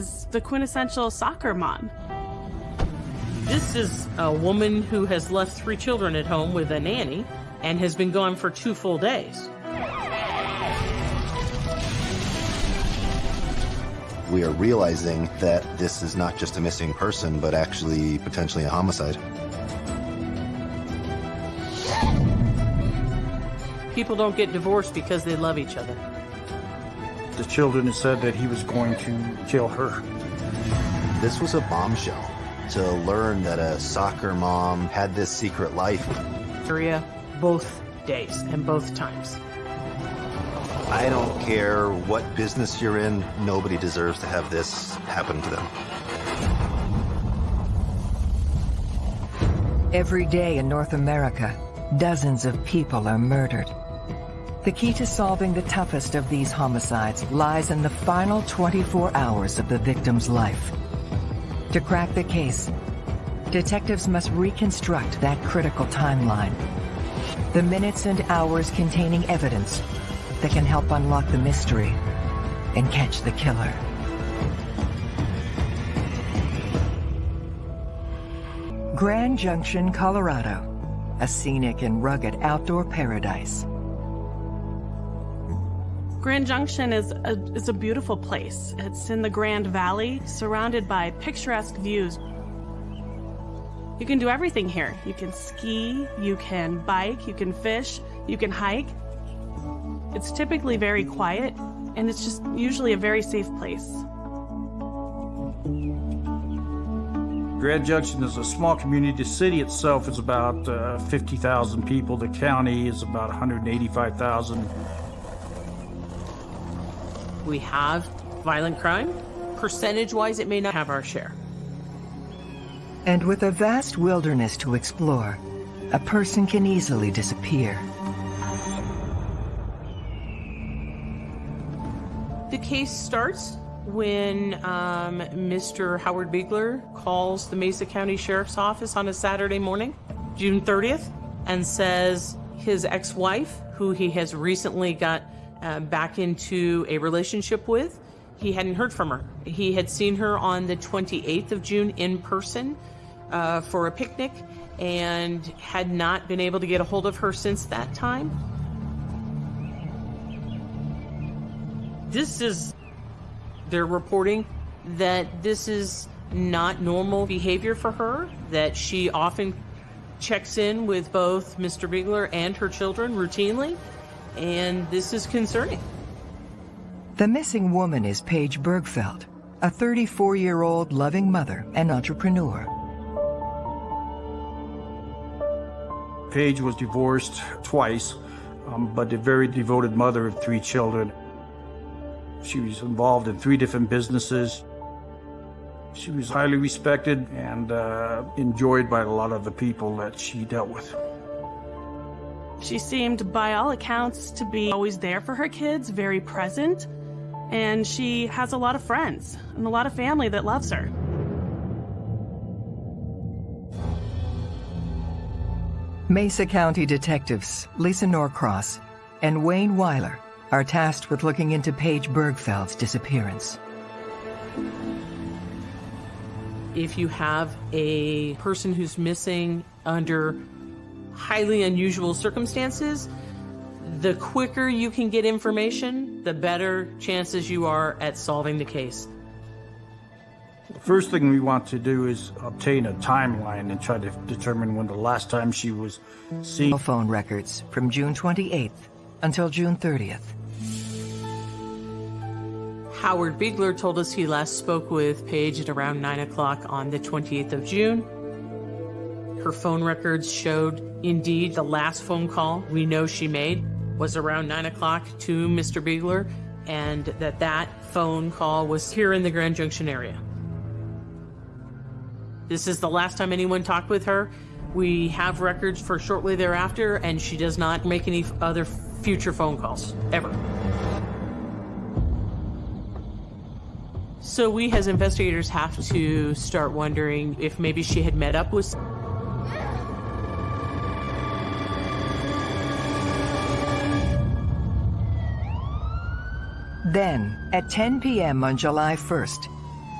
is the quintessential soccer mom. This is a woman who has left three children at home with a nanny and has been gone for two full days. We are realizing that this is not just a missing person, but actually potentially a homicide. People don't get divorced because they love each other. The children said that he was going to kill her. This was a bombshell to learn that a soccer mom had this secret life. Maria, both days and both times. I don't care what business you're in, nobody deserves to have this happen to them. Every day in North America, dozens of people are murdered. The key to solving the toughest of these homicides lies in the final 24 hours of the victim's life. To crack the case, detectives must reconstruct that critical timeline. The minutes and hours containing evidence that can help unlock the mystery and catch the killer. Grand Junction, Colorado, a scenic and rugged outdoor paradise. Grand Junction is a, is a beautiful place. It's in the Grand Valley, surrounded by picturesque views. You can do everything here. You can ski, you can bike, you can fish, you can hike. It's typically very quiet, and it's just usually a very safe place. Grand Junction is a small community. The city itself is about uh, 50,000 people. The county is about 185,000. We have violent crime. Percentage-wise, it may not have our share. And with a vast wilderness to explore, a person can easily disappear. The case starts when um, Mr. Howard Beigler calls the Mesa County Sheriff's Office on a Saturday morning, June 30th, and says his ex-wife, who he has recently got uh, back into a relationship with, he hadn't heard from her. He had seen her on the 28th of June in person uh, for a picnic and had not been able to get a hold of her since that time. This is they're reporting that this is not normal behavior for her, that she often checks in with both Mr. Beigler and her children routinely, and this is concerning. The missing woman is Paige Birgfeld, a 34-year-old loving mother and entrepreneur. Paige was divorced twice, um, but a very devoted mother of three children. She was involved in three different businesses. She was highly respected and uh, enjoyed by a lot of the people that she dealt with. She seemed, by all accounts, to be always there for her kids, very present, and she has a lot of friends and a lot of family that loves her. Mesa County detectives Lisa Norcross and Wayne Weiler are tasked with looking into Paige Birgfeld's disappearance. If you have a person who's missing under highly unusual circumstances, the quicker you can get information, the better chances you are at solving the case. The first thing we want to do is obtain a timeline and try to determine when the last time she was seen. Phone records from June 28th until June 30th. Howard Beigler told us he last spoke with Paige at around 9 o'clock on the 28th of June. Her phone records showed indeed the last phone call we know she made was around 9 o'clock to Mr. Beigler and that that phone call was here in the Grand Junction area. This is the last time anyone talked with her. We have records for shortly thereafter and she does not make any other future phone calls, ever. So we as investigators have to start wondering if maybe she had met up with Then, at 10 p.m. on July 1st,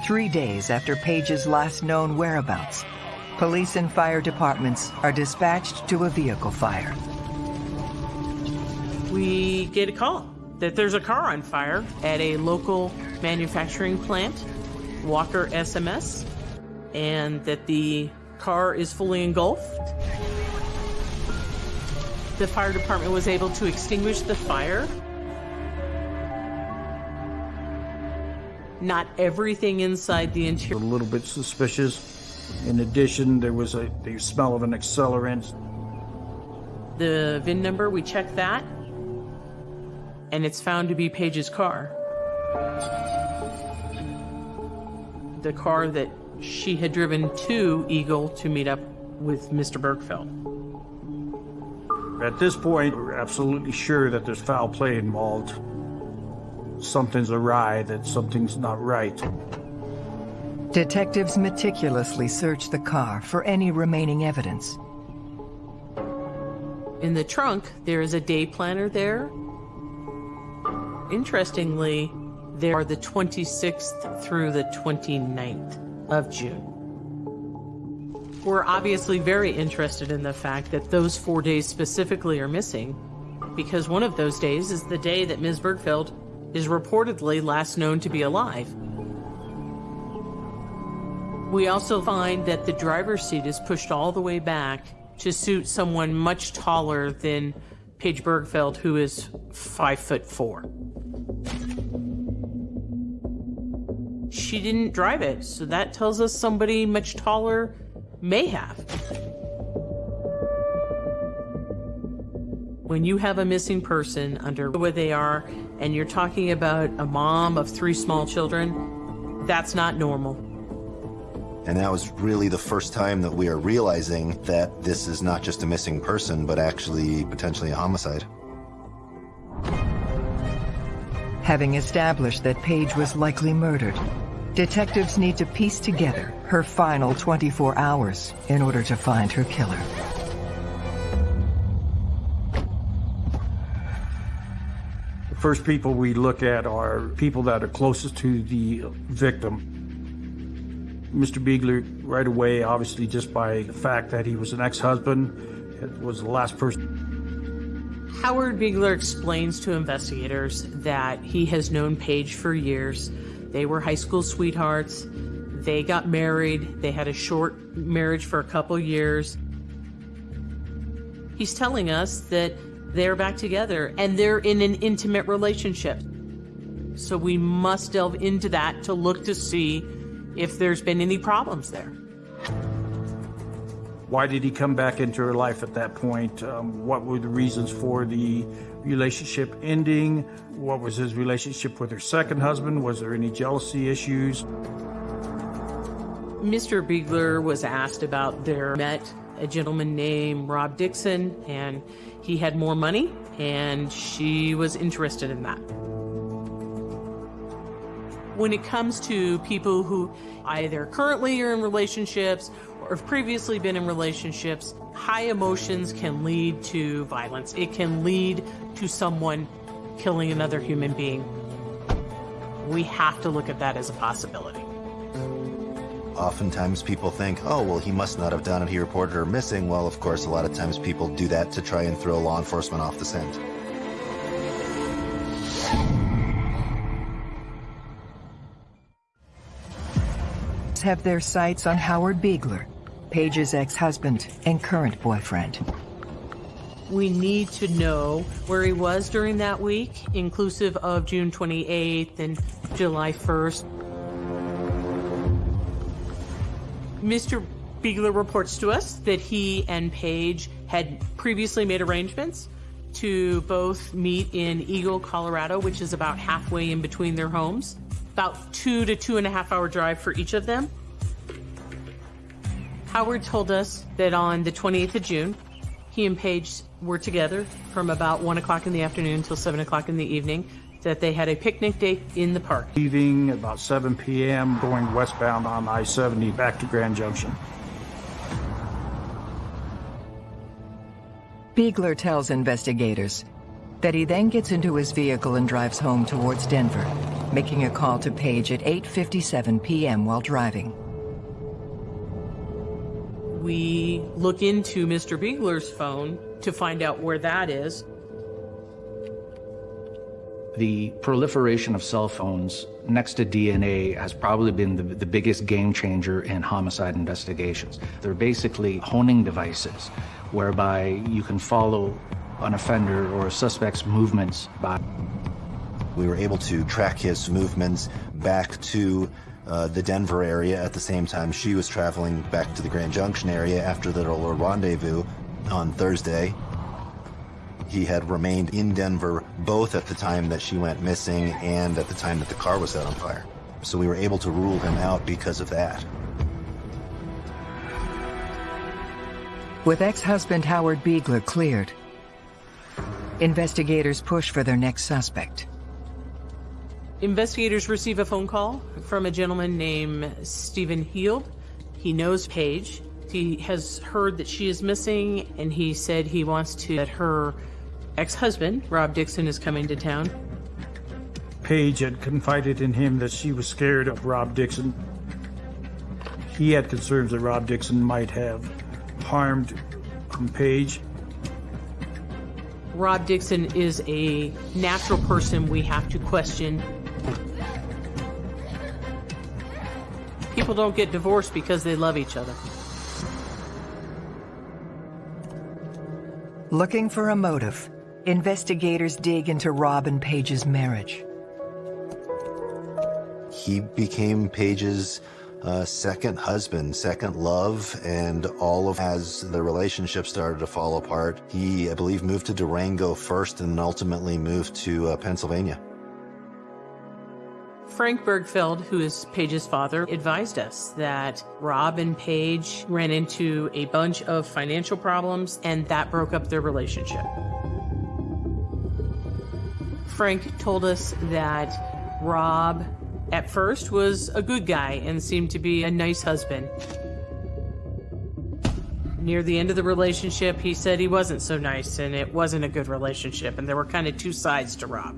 Three days after Paige's last known whereabouts, police and fire departments are dispatched to a vehicle fire. We get a call that there's a car on fire at a local manufacturing plant, Walker SMS, and that the car is fully engulfed. The fire department was able to extinguish the fire. Not everything inside the interior. A little bit suspicious. In addition, there was a the smell of an accelerant. The VIN number, we checked that, and it's found to be Paige's car. The car that she had driven to Eagle to meet up with Mr. Birgfeld. At this point, we're absolutely sure that there's foul play involved. Something's awry, that something's not right. Detectives meticulously search the car for any remaining evidence. In the trunk, there is a day planner there. Interestingly, there are the 26th through the 29th of June. We're obviously very interested in the fact that those four days specifically are missing because one of those days is the day that Ms. Birgfeld is reportedly last known to be alive. We also find that the driver's seat is pushed all the way back to suit someone much taller than Paige Birgfeld, who is five foot four. She didn't drive it, so that tells us somebody much taller may have. When you have a missing person under where they are, and you're talking about a mom of three small children, that's not normal. And that was really the first time that we are realizing that this is not just a missing person, but actually potentially a homicide. Having established that Paige was likely murdered, detectives need to piece together her final 24 hours in order to find her killer. First people we look at are people that are closest to the victim. Mr. Beigler, right away, obviously just by the fact that he was an ex-husband, was the last person. Howard Beigler explains to investigators that he has known Paige for years. They were high school sweethearts. They got married. They had a short marriage for a couple years. He's telling us that they're back together and they're in an intimate relationship. So we must delve into that to look to see if there's been any problems there. Why did he come back into her life at that point? Um, what were the reasons for the relationship ending? What was his relationship with her second husband? Was there any jealousy issues? Mr. Beigler was asked about their met a gentleman named Rob Dixon, and he had more money, and she was interested in that. When it comes to people who either currently are in relationships or have previously been in relationships, high emotions can lead to violence. It can lead to someone killing another human being. We have to look at that as a possibility. Oftentimes people think, oh, well, he must not have done it. He reported her missing. Well, of course, a lot of times people do that to try and throw law enforcement off the scent. Have their sights on Howard Beigler, Paige's ex-husband and current boyfriend. We need to know where he was during that week, inclusive of June 28th and July 1st. Mr. Beigler reports to us that he and Paige had previously made arrangements to both meet in Eagle, Colorado, which is about halfway in between their homes, about two to two and a half hour drive for each of them. Howard told us that on the 28th of June, he and Paige were together from about 1 o'clock in the afternoon until 7 o'clock in the evening, that they had a picnic date in the park. Leaving about 7 p.m., going westbound on I-70 back to Grand Junction. Beigler tells investigators that he then gets into his vehicle and drives home towards Denver. making a call to Paige at 8.57 p.m. while driving. We look into Mr. Beigler's phone to find out where that is. The proliferation of cell phones next to DNA has probably been the, the, biggest game changer in homicide investigations. They're basically honing devices whereby you can follow an offender or a suspect's movements by. We were able to track his movements back to uh, the Denver area at the same time she was traveling back to the Grand Junction area after the little rendezvous on Thursday. He had remained in Denver both at the time that she went missing and at the time that the car was set on fire. So we were able to rule him out because of that. With ex-husband Howard Beigler cleared, investigators push for their next suspect. Investigators receive a phone call from a gentleman named Stephen Heald. He knows Paige. He has heard that she is missing, and he said he wants to let her ex-husband, Rob Dixon, is coming to town. Paige had confided in him that she was scared of Rob Dixon. He had concerns that Rob Dixon might have harmed Paige. Rob Dixon is a natural person we have to question People don't get divorced because they love each other. Looking for a motive, investigators dig into Rob and Paige's marriage. He became Paige's uh, second husband, second love, and all of as the relationship started to fall apart, he, I believe, moved to Durango first and ultimately moved to uh, Pennsylvania. Frank Birgfeld, who is Paige's father, advised us that Rob and Paige ran into a bunch of financial problems and that broke up their relationship. Frank told us that Rob at first was a good guy and seemed to be a nice husband. Near the end of the relationship, he said he wasn't so nice and it wasn't a good relationship and there were kind of two sides to Rob.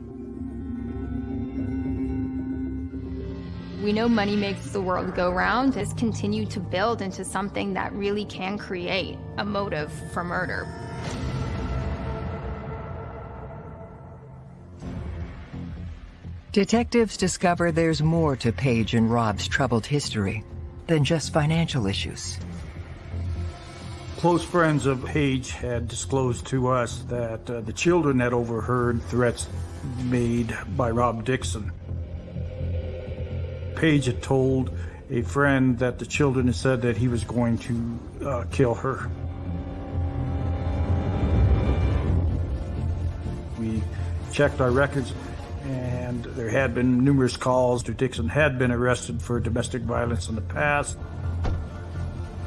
We know money makes the world go round. Has continued to build into something that really can create a motive for murder. Detectives discover there's more to Paige and Rob's troubled history than just financial issues. Close friends of Paige had disclosed to us that uh, the children had overheard threats made by Rob Dixon Paige had told a friend that the children had said that he was going to uh, kill her. We checked our records and there had been numerous calls to Dixon had been arrested for domestic violence in the past.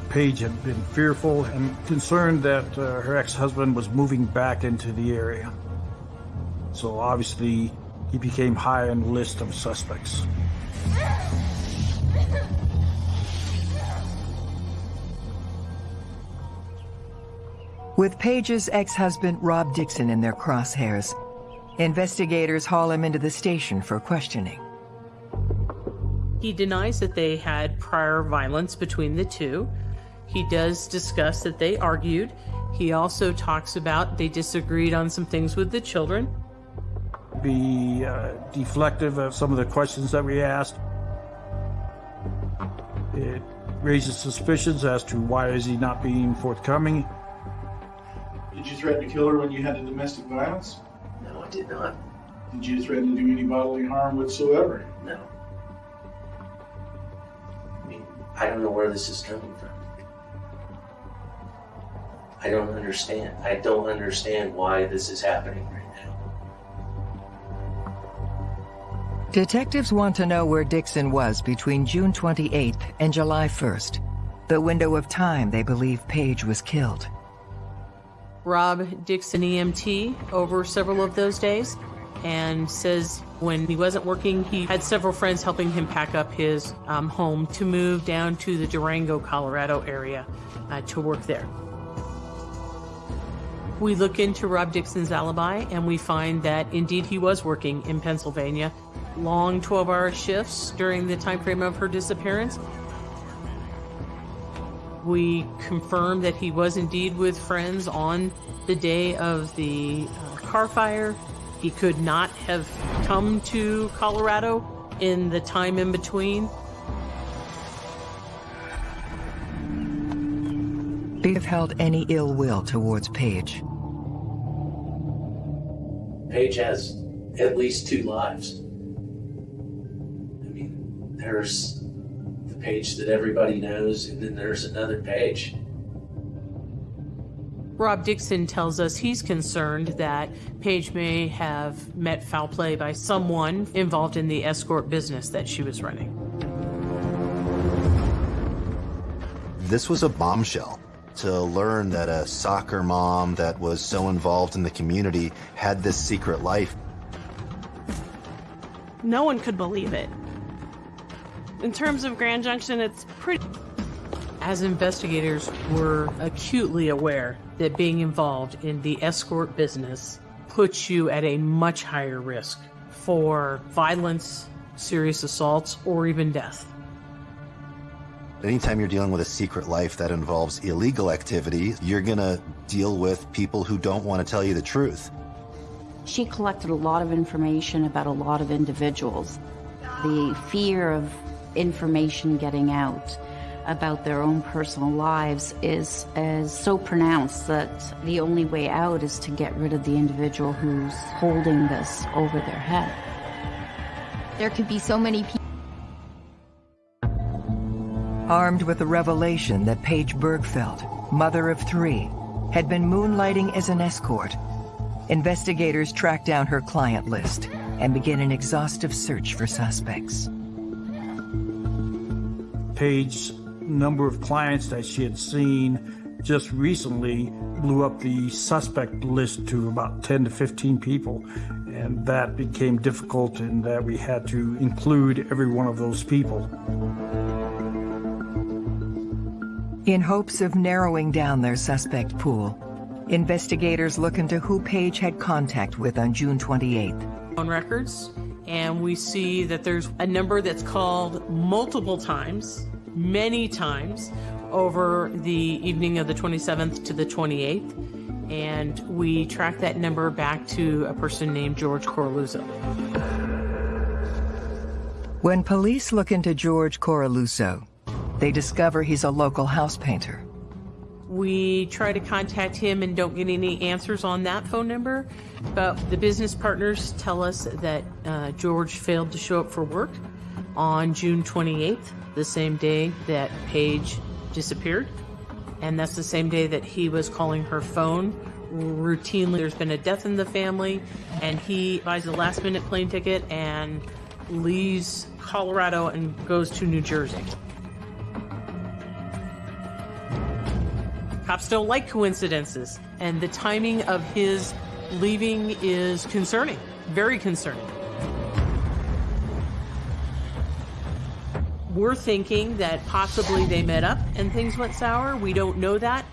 Paige had been fearful and concerned that uh, her ex-husband was moving back into the area. So obviously he became high on the list of suspects. With Paige's ex-husband Rob Dixon in their crosshairs, investigators haul him into the station for questioning. He denies that they had prior violence between the two. He does discuss that they argued. He also talks about they disagreed on some things with the children. Be uh, deflective of some of the questions that we asked. It raises suspicions as to why is he not being forthcoming. Did you threaten to kill her when you had the domestic violence? No, I did not. Did you threaten to do any bodily harm whatsoever? No. I mean, I don't know where this is coming from. I don't understand. I don't understand why this is happening right now. Detectives want to know where Dixon was between June 28th and July 1st, the window of time they believe Paige was killed. Rob Dixon EMT over several of those days and says when he wasn't working, he had several friends helping him pack up his um, home to move down to the Durango, Colorado area uh, to work there. We look into Rob Dixon's alibi and we find that indeed he was working in Pennsylvania long 12-hour shifts during the time frame of her disappearance. We confirmed that he was indeed with friends on the day of the uh, car fire. He could not have come to Colorado in the time in between. They have held any ill will towards Paige. Paige has at least two lives. I mean, there's the Paige that everybody knows, and then there's another Paige. Rob Dixon tells us he's concerned that Paige may have met foul play by someone involved in the escort business that she was running. This was a bombshell to learn that a soccer mom that was so involved in the community had this secret life. No one could believe it. In terms of Grand Junction, it's pretty. As investigators were acutely aware that being involved in the escort business puts you at a much higher risk for violence, serious assaults, or even death. Anytime you're dealing with a secret life that involves illegal activity, you're gonna deal with people who don't want to tell you the truth. She collected a lot of information about a lot of individuals. The fear of information getting out about their own personal lives is, is so pronounced that the only way out is to get rid of the individual who's holding this over their head. There could be so many people. Armed with the revelation that Paige Birgfeld, mother of three, had been moonlighting as an escort, investigators track down her client list and begin an exhaustive search for suspects. Paige's number of clients that she had seen just recently blew up the suspect list to about 10 to 15 people. And that became difficult in that we had to include every one of those people. In hopes of narrowing down their suspect pool, investigators look into who Paige had contact with on June 28th. On records, and we see that there's a number that's called multiple times, many times, over the evening of the 27th to the 28th. And we track that number back to a person named George Coraluzzo. When police look into George Coraluzzo, they discover he's a local house painter. We try to contact him and don't get any answers on that phone number, but the business partners tell us that uh, George failed to show up for work on June 28th, the same day that Paige disappeared. And that's the same day that he was calling her phone routinely. There's been a death in the family, and he buys a last minute plane ticket and leaves Colorado and goes to New Jersey. Cops don't like coincidences, and the timing of his leaving is concerning, very concerning. We're thinking that possibly they met up and things went sour. We don't know that.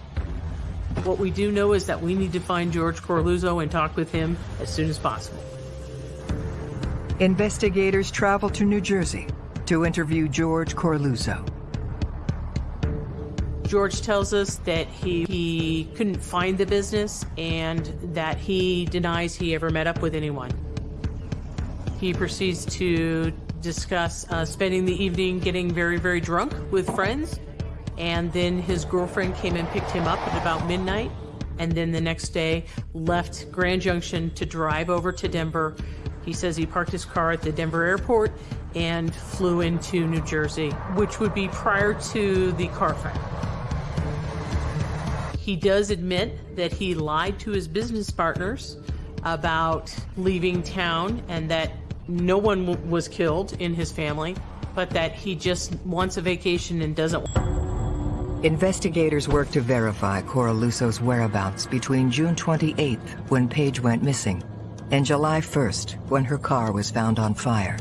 What we do know is that we need to find George Coraluzzo and talk with him as soon as possible. Investigators travel to New Jersey to interview George Coraluzzo. George tells us that he, he couldn't find the business and that he denies he ever met up with anyone. He proceeds to discuss uh, spending the evening getting very, very drunk with friends. And then his girlfriend came and picked him up at about midnight. And then the next day left Grand Junction to drive over to Denver. He says he parked his car at the Denver airport and flew into New Jersey, which would be prior to the car fire. He does admit that he lied to his business partners about leaving town and that no one was killed in his family, but that he just wants a vacation and doesn't. Investigators work to verify Coraluzzo's whereabouts between June 28th, when Paige went missing, and July 1st, when her car was found on fire.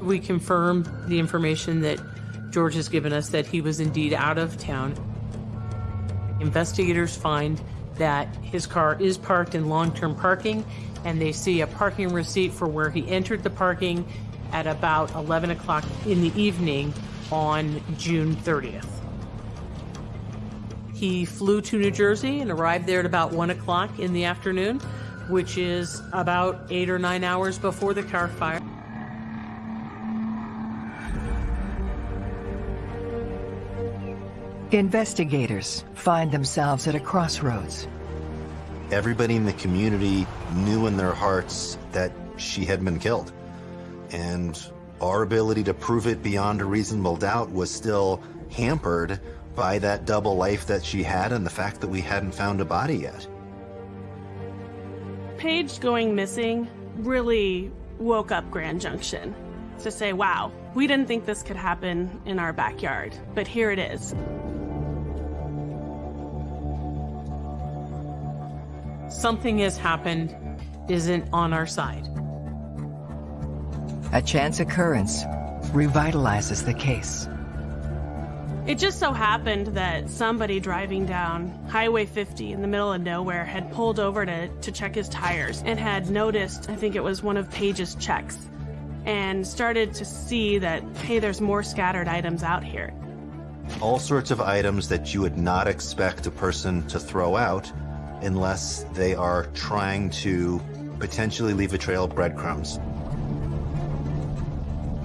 We confirmed the information that George has given us that he was indeed out of town. Investigators find that his car is parked in long-term parking and they see a parking receipt for where he entered the parking at about 11 o'clock in the evening on June 30th. He flew to New Jersey and arrived there at about 1 o'clock in the afternoon, which is about eight or nine hours before the car fire. Investigators find themselves at a crossroads. Everybody in the community knew in their hearts that she had been killed. And our ability to prove it beyond a reasonable doubt was still hampered by that double life that she had and the fact that we hadn't found a body yet. Paige going missing really woke up Grand Junction to say, wow, we didn't think this could happen in our backyard, but here it is. Something has happened isn't on our side. A chance occurrence revitalizes the case. It just so happened that somebody driving down Highway 50 in the middle of nowhere had pulled over to, to check his tires and had noticed, I think it was one of Paige's checks, and started to see that, hey, there's more scattered items out here. All sorts of items that you would not expect a person to throw out unless they are trying to potentially leave a trail of breadcrumbs.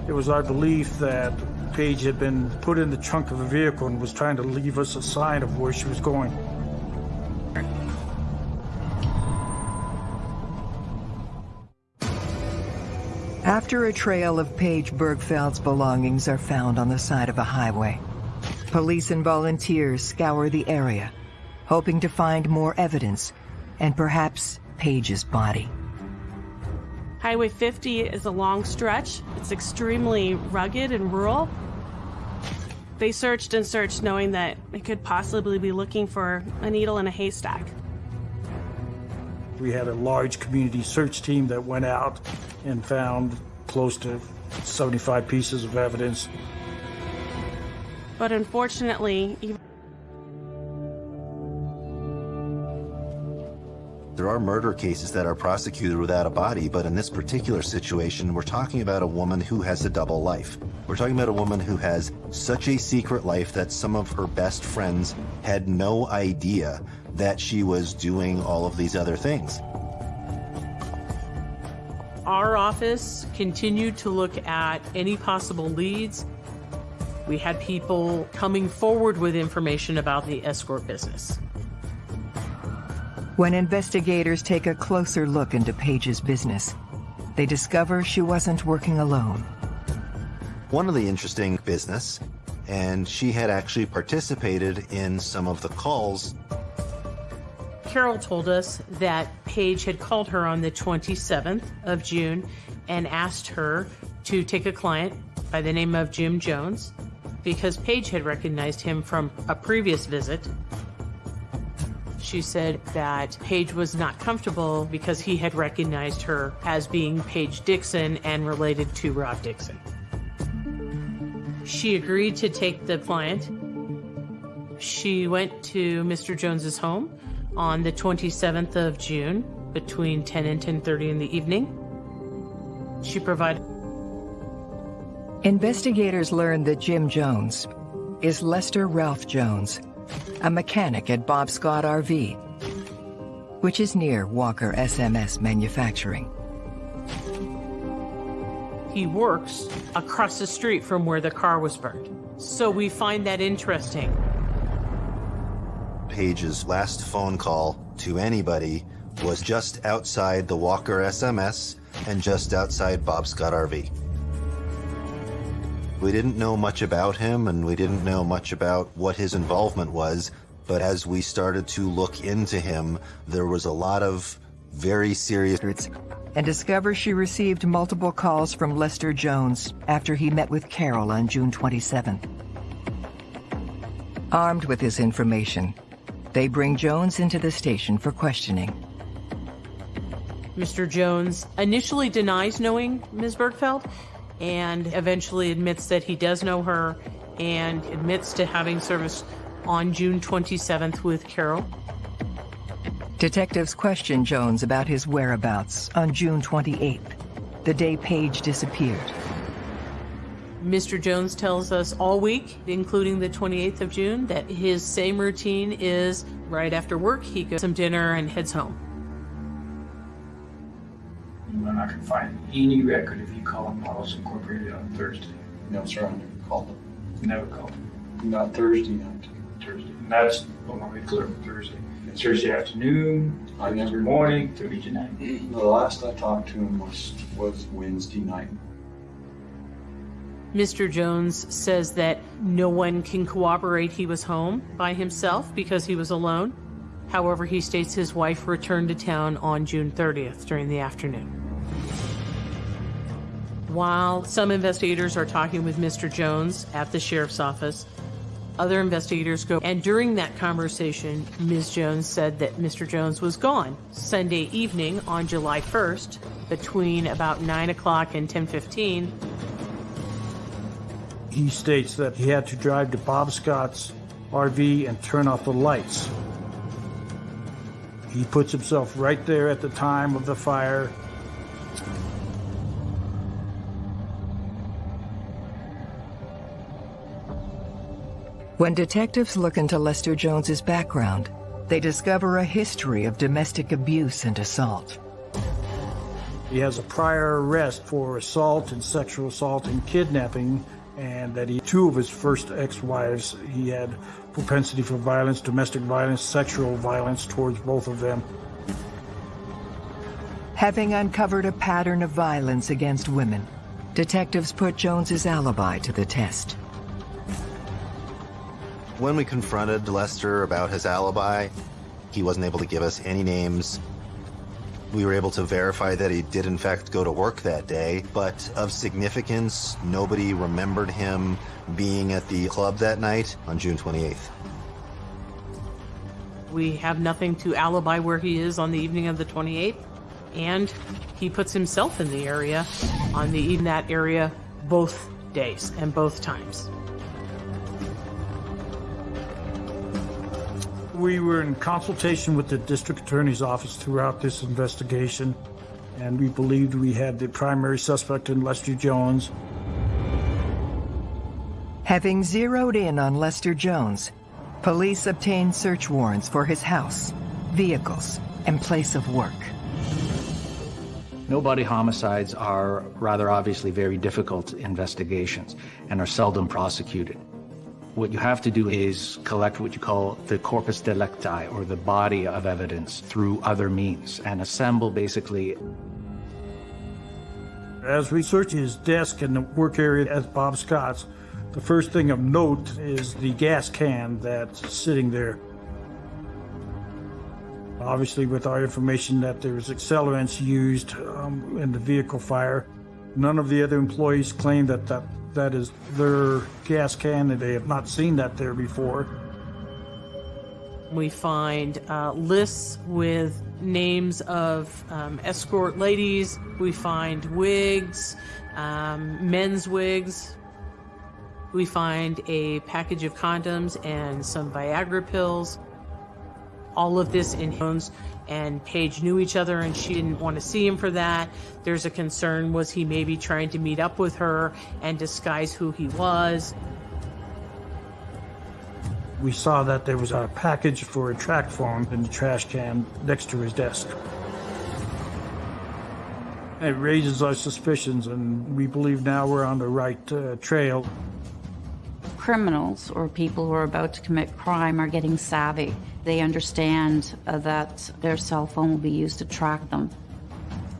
It was our belief that Paige had been put in the trunk of a vehicle and was trying to leave us a sign of where she was going. After a trail of Paige Birgfeld's belongings are found on the side of a highway, police and volunteers scour the area, hoping to find more evidence and perhaps Paige's body. Highway 50 is a long stretch. It's extremely rugged and rural. They searched and searched knowing that they could possibly be looking for a needle in a haystack. We had a large community search team that went out and found close to 75 pieces of evidence. But unfortunately, even There are murder cases that are prosecuted without a body, but in this particular situation, we're talking about a woman who has a double life. We're talking about a woman who has such a secret life that some of her best friends had no idea that she was doing all of these other things. Our office continued to look at any possible leads. We had people coming forward with information about the escort business. When investigators take a closer look into Paige's business, they discover she wasn't working alone. One of the interesting business, and she had actually participated in some of the calls. Carol told us that Paige had called her on the 27th of June and asked her to take a client by the name of Jim Jones because Paige had recognized him from a previous visit she said that Paige was not comfortable because he had recognized her as being Paige Dixon and related to Rob Dixon. She agreed to take the client. She went to Mr. Jones's home on the 27th of June between 10 and 10:30 in the evening. She provided Investigators learned that Jim Jones is Lester Ralph Jones, a mechanic at Bob Scott RV, which is near Walker SMS Manufacturing. He works across the street from where the car was burned. So we find that interesting. Paige's last phone call to anybody was just outside the Walker SMS and just outside Bob Scott RV. We didn't know much about him and we didn't know much about what his involvement was, but as we started to look into him, there was a lot of very serious and discover she received multiple calls from Lester Jones after he met with Carol on June 27th. Armed with this information, they bring Jones into the station for questioning. Mr. Jones initially denies knowing Ms. Birgfeld and eventually admits that he does know her and admits to having service on June 27th with Carol. Detectives question Jones about his whereabouts on June 28th, the day Paige disappeared. Mr. Jones tells us all week, including the 28th of June, that his same routine is right after work, he goes some dinner and heads home. I'm not gonna find any record if you called Models Incorporated on Thursday. No, sir, I never called them. Never called. Not Thursday night. Thursday. And that's, well, let me clear up Thursday. It's Thursday afternoon, I Thursday never- morning, Thursday night. The last I talked to him was, was Wednesday night. Mr. Jones says that no one can corroborate he was home by himself because he was alone. However, he states his wife returned to town on June 30th during the afternoon. While some investigators are talking with Mr. Jones at the sheriff's office, other investigators go, and during that conversation, Ms. Jones said that Mr. Jones was gone Sunday evening on July 1st between about 9 o'clock and 10:15. He states that he had to drive to Bob Scott's RV and turn off the lights. He puts himself right there at the time of the fire. When detectives look into Lester Jones's background, they discover a history of domestic abuse and assault. He has a prior arrest for assault and sexual assault and kidnapping, and that he two of his first ex-wives he had propensity for violence, domestic violence, sexual violence towards both of them. Having uncovered a pattern of violence against women, detectives put Jones's alibi to the test. When we confronted Lester about his alibi, he wasn't able to give us any names. We were able to verify that he did in fact go to work that day, but of significance, nobody remembered him being at the club that night on June 28th. We have nothing to alibi where he is on the evening of the 28th, and he puts himself in the area on the in that area both days and both times. We were in consultation with the district attorney's office throughout this investigation, and we believed we had the primary suspect in Lester Jones. Having zeroed in on Lester Jones, police obtained search warrants for his house, vehicles, and place of work. No-body homicides are rather obviously very difficult investigations and are seldom prosecuted. What you have to do is collect what you call the corpus delicti, or the body of evidence, through other means, and assemble basically As we search his desk and the work area at Bob Scott's, the first thing of note is the gas can that's sitting there. Obviously, with our information that there was accelerants used um, in the vehicle fire, none of the other employees claim that that, that is their gas can, and they have not seen that there before. We find uh, lists with names of um, escort ladies. We find wigs, um, men's wigs. We find a package of condoms and some Viagra pills. All of this in Jones and Paige knew each other and she didn't want to see him for that. There's a concern was he maybe trying to meet up with her and disguise who he was. We saw that there was a package for a track phone in the trash can next to his desk. It raises our suspicions, and we believe now we're on the right uh, trail. criminals or people who are about to commit crime are getting savvy. They understand uh, that their cell phone will be used to track them.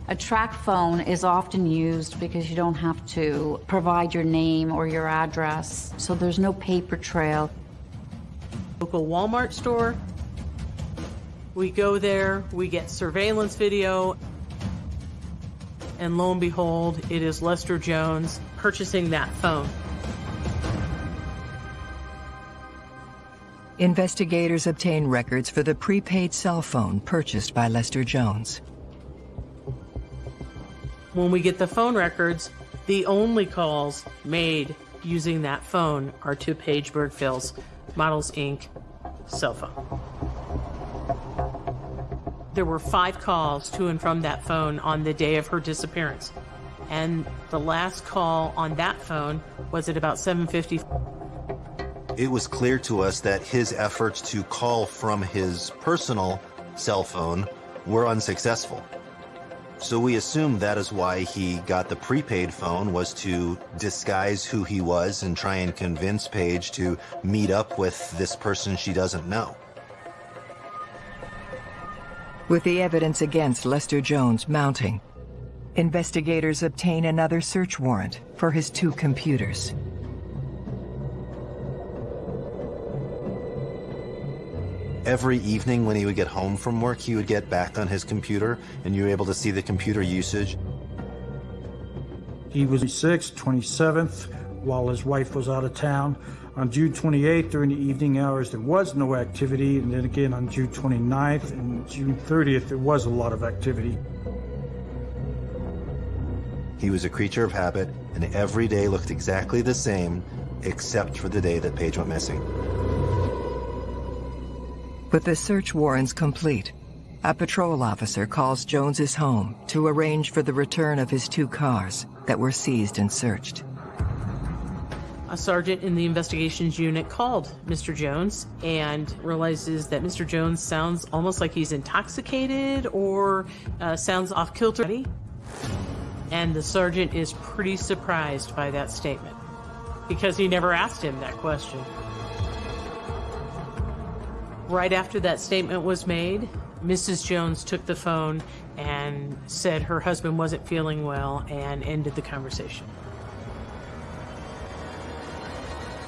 A track phone is often used because you don't have to provide your name or your address, so there's no paper trail. Local Walmart store. We go there, we get surveillance video, and lo and behold, it is Lester Jones purchasing that phone. Investigators obtain records for the prepaid cell phone purchased by Lester Jones. When we get the phone records, the only calls made using that phone are to Paige Birgfeld's Models Inc. cell phone. There were five calls to and from that phone on the day of her disappearance. And the last call on that phone was at about 750. It was clear to us that his efforts to call from his personal cell phone were unsuccessful. So we assumed that is why he got the prepaid phone was to disguise who he was and try and convince Paige to meet up with this person she doesn't know. With the evidence against Lester Jones mounting, investigators obtain another search warrant for his two computers. Every evening when he would get home from work, he would get back on his computer and you were able to see the computer usage. He was 6th, 27th, while his wife was out of town. On June 28th, during the evening hours, there was no activity. And then again on June 29th and June 30th, there was a lot of activity. He was a creature of habit, and every day looked exactly the same, except for the day that Paige went missing. With the search warrants complete, a patrol officer calls Jones's home to arrange for the return of his two cars that were seized and searched. A sergeant in the investigations unit called Mr. Jones and realizes that Mr. Jones sounds almost like he's intoxicated or uh, sounds off kilter. And the sergeant is pretty surprised by that statement because he never asked him that question. Right after that statement was made, Mrs. Jones took the phone and said her husband wasn't feeling well and ended the conversation.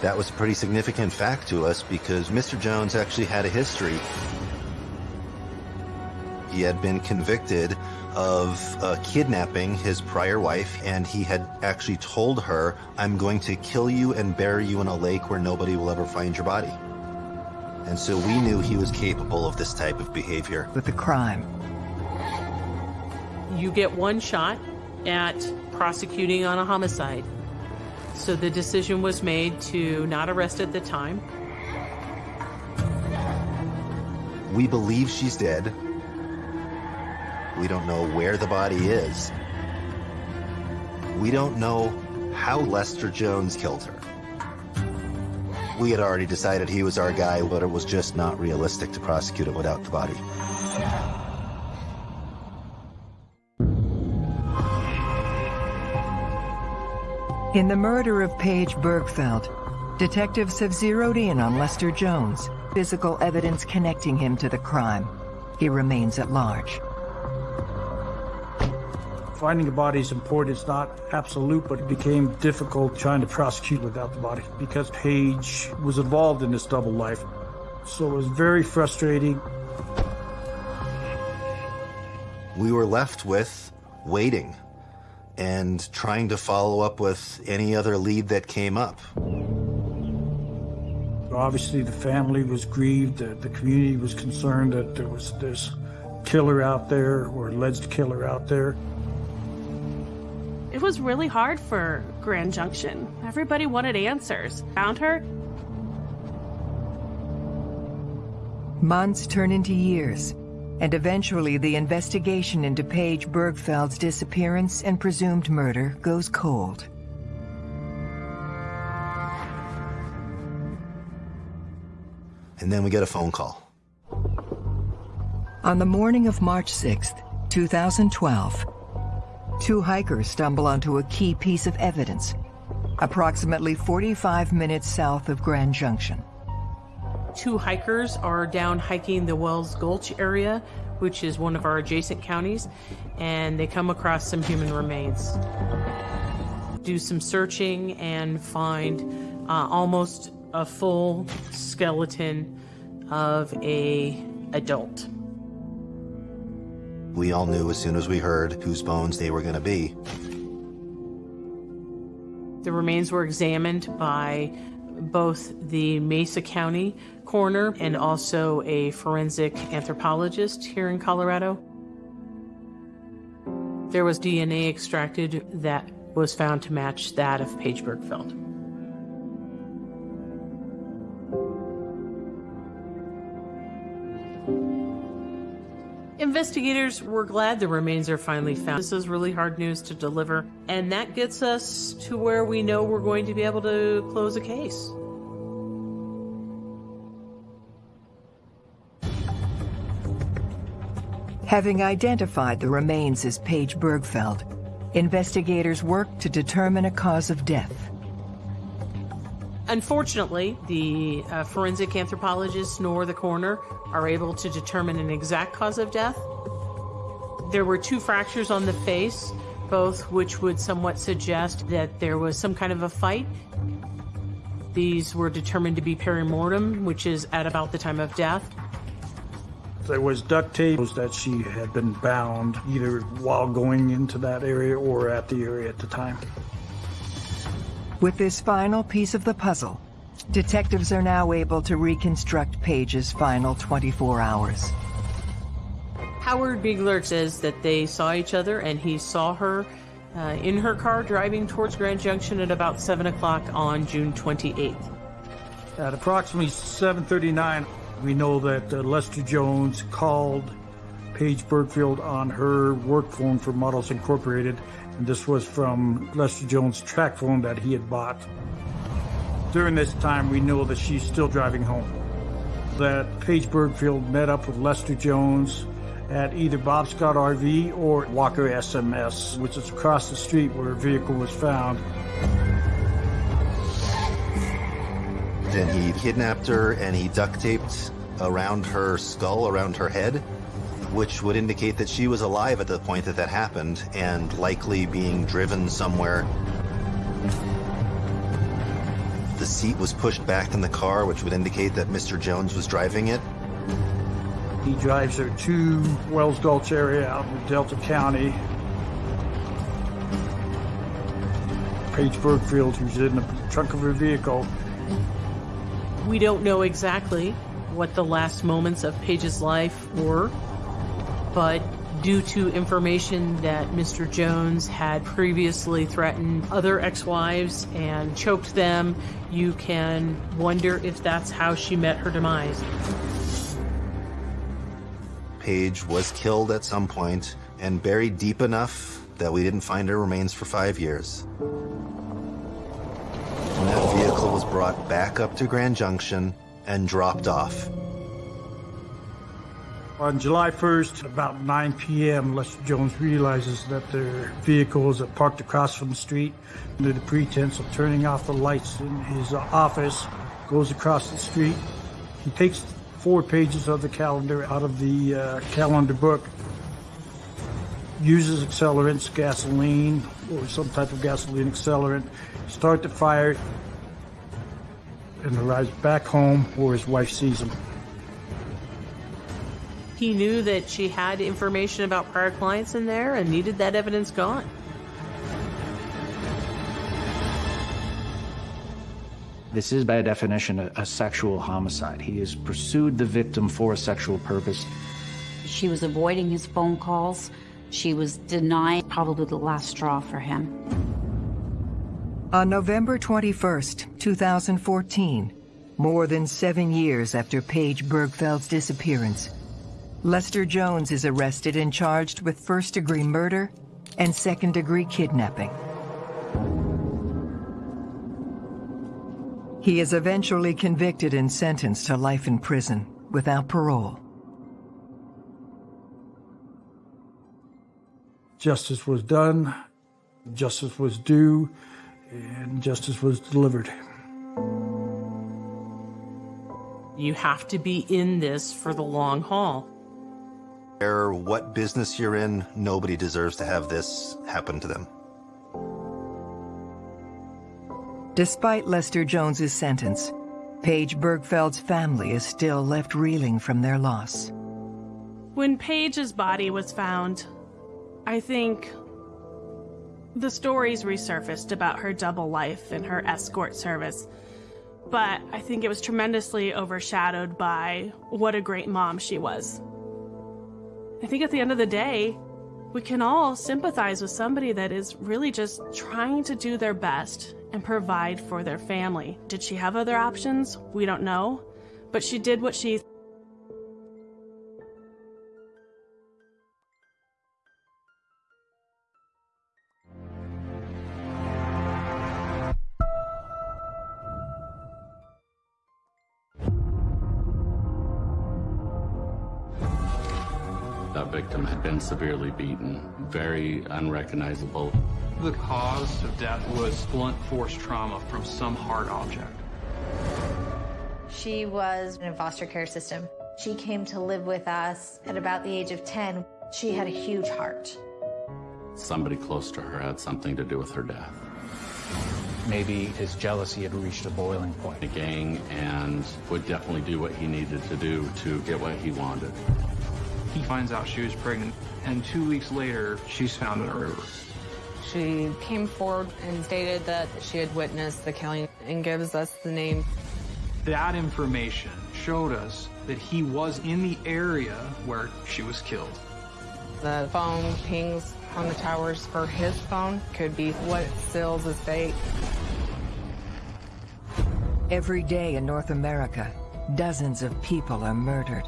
That was a pretty significant fact to us because Mr. Jones actually had a history. He had been convicted of uh, kidnapping his prior wife, and he had actually told her, I'm going to kill you and bury you in a lake where nobody will ever find your body. And so we knew he was capable of this type of behavior. With the crime. You get one shot at prosecuting on a homicide. So the decision was made to not arrest at the time. We believe she's dead. We don't know where the body is. We don't know how Lester Jones killed her. We had already decided he was our guy, but it was just not realistic to prosecute it without the body. In the murder of Paige Birgfeld, detectives have zeroed in on Lester Jones, physical evidence connecting him to the crime. He remains at large. Finding a body is important. It's not absolute, but it became difficult trying to prosecute without the body because Paige was involved in this double life. So it was very frustrating. We were left with waiting and trying to follow up with any other lead that came up. Obviously, the family was grieved. The, the community was concerned that there was this killer out there or alleged killer out there. It was really hard for Grand Junction. Everybody wanted answers. Found her? Months turn into years, and eventually the investigation into Paige Birgfeld's disappearance and presumed murder goes cold. And then we get a phone call. On the morning of March 6th, 2012, two hikers stumble onto a key piece of evidence, approximately 45 minutes south of Grand Junction. Two hikers are down hiking the Wells Gulch area, which is one of our adjacent counties, and they come across some human remains. Do some searching and find uh, almost a full skeleton of a adult. We all knew as soon as we heard whose bones they were going to be. The remains were examined by both the Mesa County coroner and also a forensic anthropologist here in Colorado. There was DNA extracted that was found to match that of Paige Birgfeld. Investigators were glad the remains are finally found. This is really hard news to deliver, and that gets us to where we know we're going to be able to close a case. Having identified the remains as Paige Birgfeld, investigators worked to determine a cause of death. Unfortunately, the uh, forensic anthropologists nor the coroner are able to determine an exact cause of death. There were two fractures on the face, both which would somewhat suggest that there was some kind of a fight. These were determined to be perimortem, which is at about the time of death. There was duct tape that she had been bound either while going into that area or at the area at the time. With this final piece of the puzzle, detectives are now able to reconstruct Paige's final 24 hours. Howard Beigler says that they saw each other and he saw her uh, in her car driving towards Grand Junction at about 7 o'clock on June 28th. At approximately 7.39, we know that uh, Lester Jones called Paige Birgfeld on her work phone for Models Incorporated, and this was from Lester Jones' TracFone that he had bought. During this time, we know that she's still driving home. That Paige Birgfeld met up with Lester Jones at either Bob Scott RV or Walker SMS, which is across the street where her vehicle was found. Then he kidnapped her and he duct taped around her skull, around her head, which would indicate that she was alive at the point that that happened and likely being driven somewhere. The seat was pushed back in the car, which would indicate that Mr. Jones was driving it. He drives her to Wells Gulch area out in Delta County. Paige Birgfeld, who's in the trunk of her vehicle, We don't know exactly what the last moments of Paige's life were, but due to information that Mr. Jones had previously threatened other ex-wives and choked them, you can wonder if that's how she met her demise. Paige was killed at some point and buried deep enough that we didn't find her remains for five years. And that vehicle was brought back up to Grand Junction and dropped off. On July 1st, about 9 p.m., Lester Jones realizes that their vehicle is parked across from the street under the pretense of turning off the lights in his office, goes across the street. He takes four pages of the calendar out of the uh, calendar book, uses accelerants, gasoline, or some type of gasoline accelerant, start the fire, and arrives back home where his wife sees him. He knew that she had information about prior clients in there and needed that evidence gone. This is, by definition, a, a sexual homicide. He has pursued the victim for a sexual purpose. She was avoiding his phone calls. She was denying probably the last straw for him. On November 21st, 2014, more than seven years after Paige Birgfeld's disappearance, Lester Jones is arrested and charged with first-degree murder and second-degree kidnapping. He is eventually convicted and sentenced to life in prison without parole. Justice was done, justice was due, and justice was delivered. You have to be in this for the long haul. Or what business you're in, nobody deserves to have this happen to them. Despite Lester Jones's sentence, Paige Birgfeld's family is still left reeling from their loss. When Paige's body was found, I think the stories resurfaced about her double life and her escort service. But I think it was tremendously overshadowed by what a great mom she was. I think at the end of the day, we can all sympathize with somebody that is really just trying to do their best and provide for their family. Did she have other options? We don't know. But she did what she That victim had been severely beaten, very unrecognizable. The cause of death was blunt force trauma from some hard object. She was in a foster care system. She came to live with us at about the age of 10. She had a huge heart. Somebody close to her had something to do with her death. Maybe his jealousy had reached a boiling point. The gang and would definitely do what he needed to do to get what he wanted. He finds out she was pregnant, and two weeks later, she's found in a river. She came forward and stated that she had witnessed the killing and gives us the name. That information showed us that he was in the area where she was killed. The phone pings on the towers for his phone could be what seals his fate. Every day in North America, dozens of people are murdered.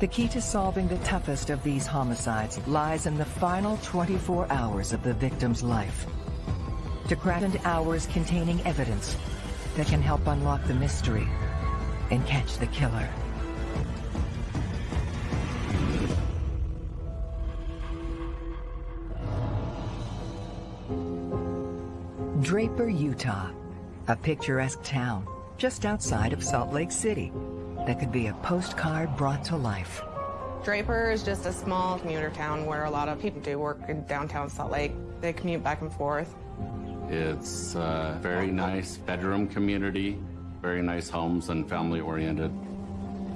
The key to solving the toughest of these homicides lies in the final 24 hours of the victim's life. To into hours containing evidence that can help unlock the mystery and catch the killer. Draper, Utah, a picturesque town just outside of Salt Lake City that could be a postcard brought to life. Draper is just a small commuter town where a lot of people do work in downtown Salt Lake. They commute back and forth. It's a very nice bedroom community, very nice homes and family oriented.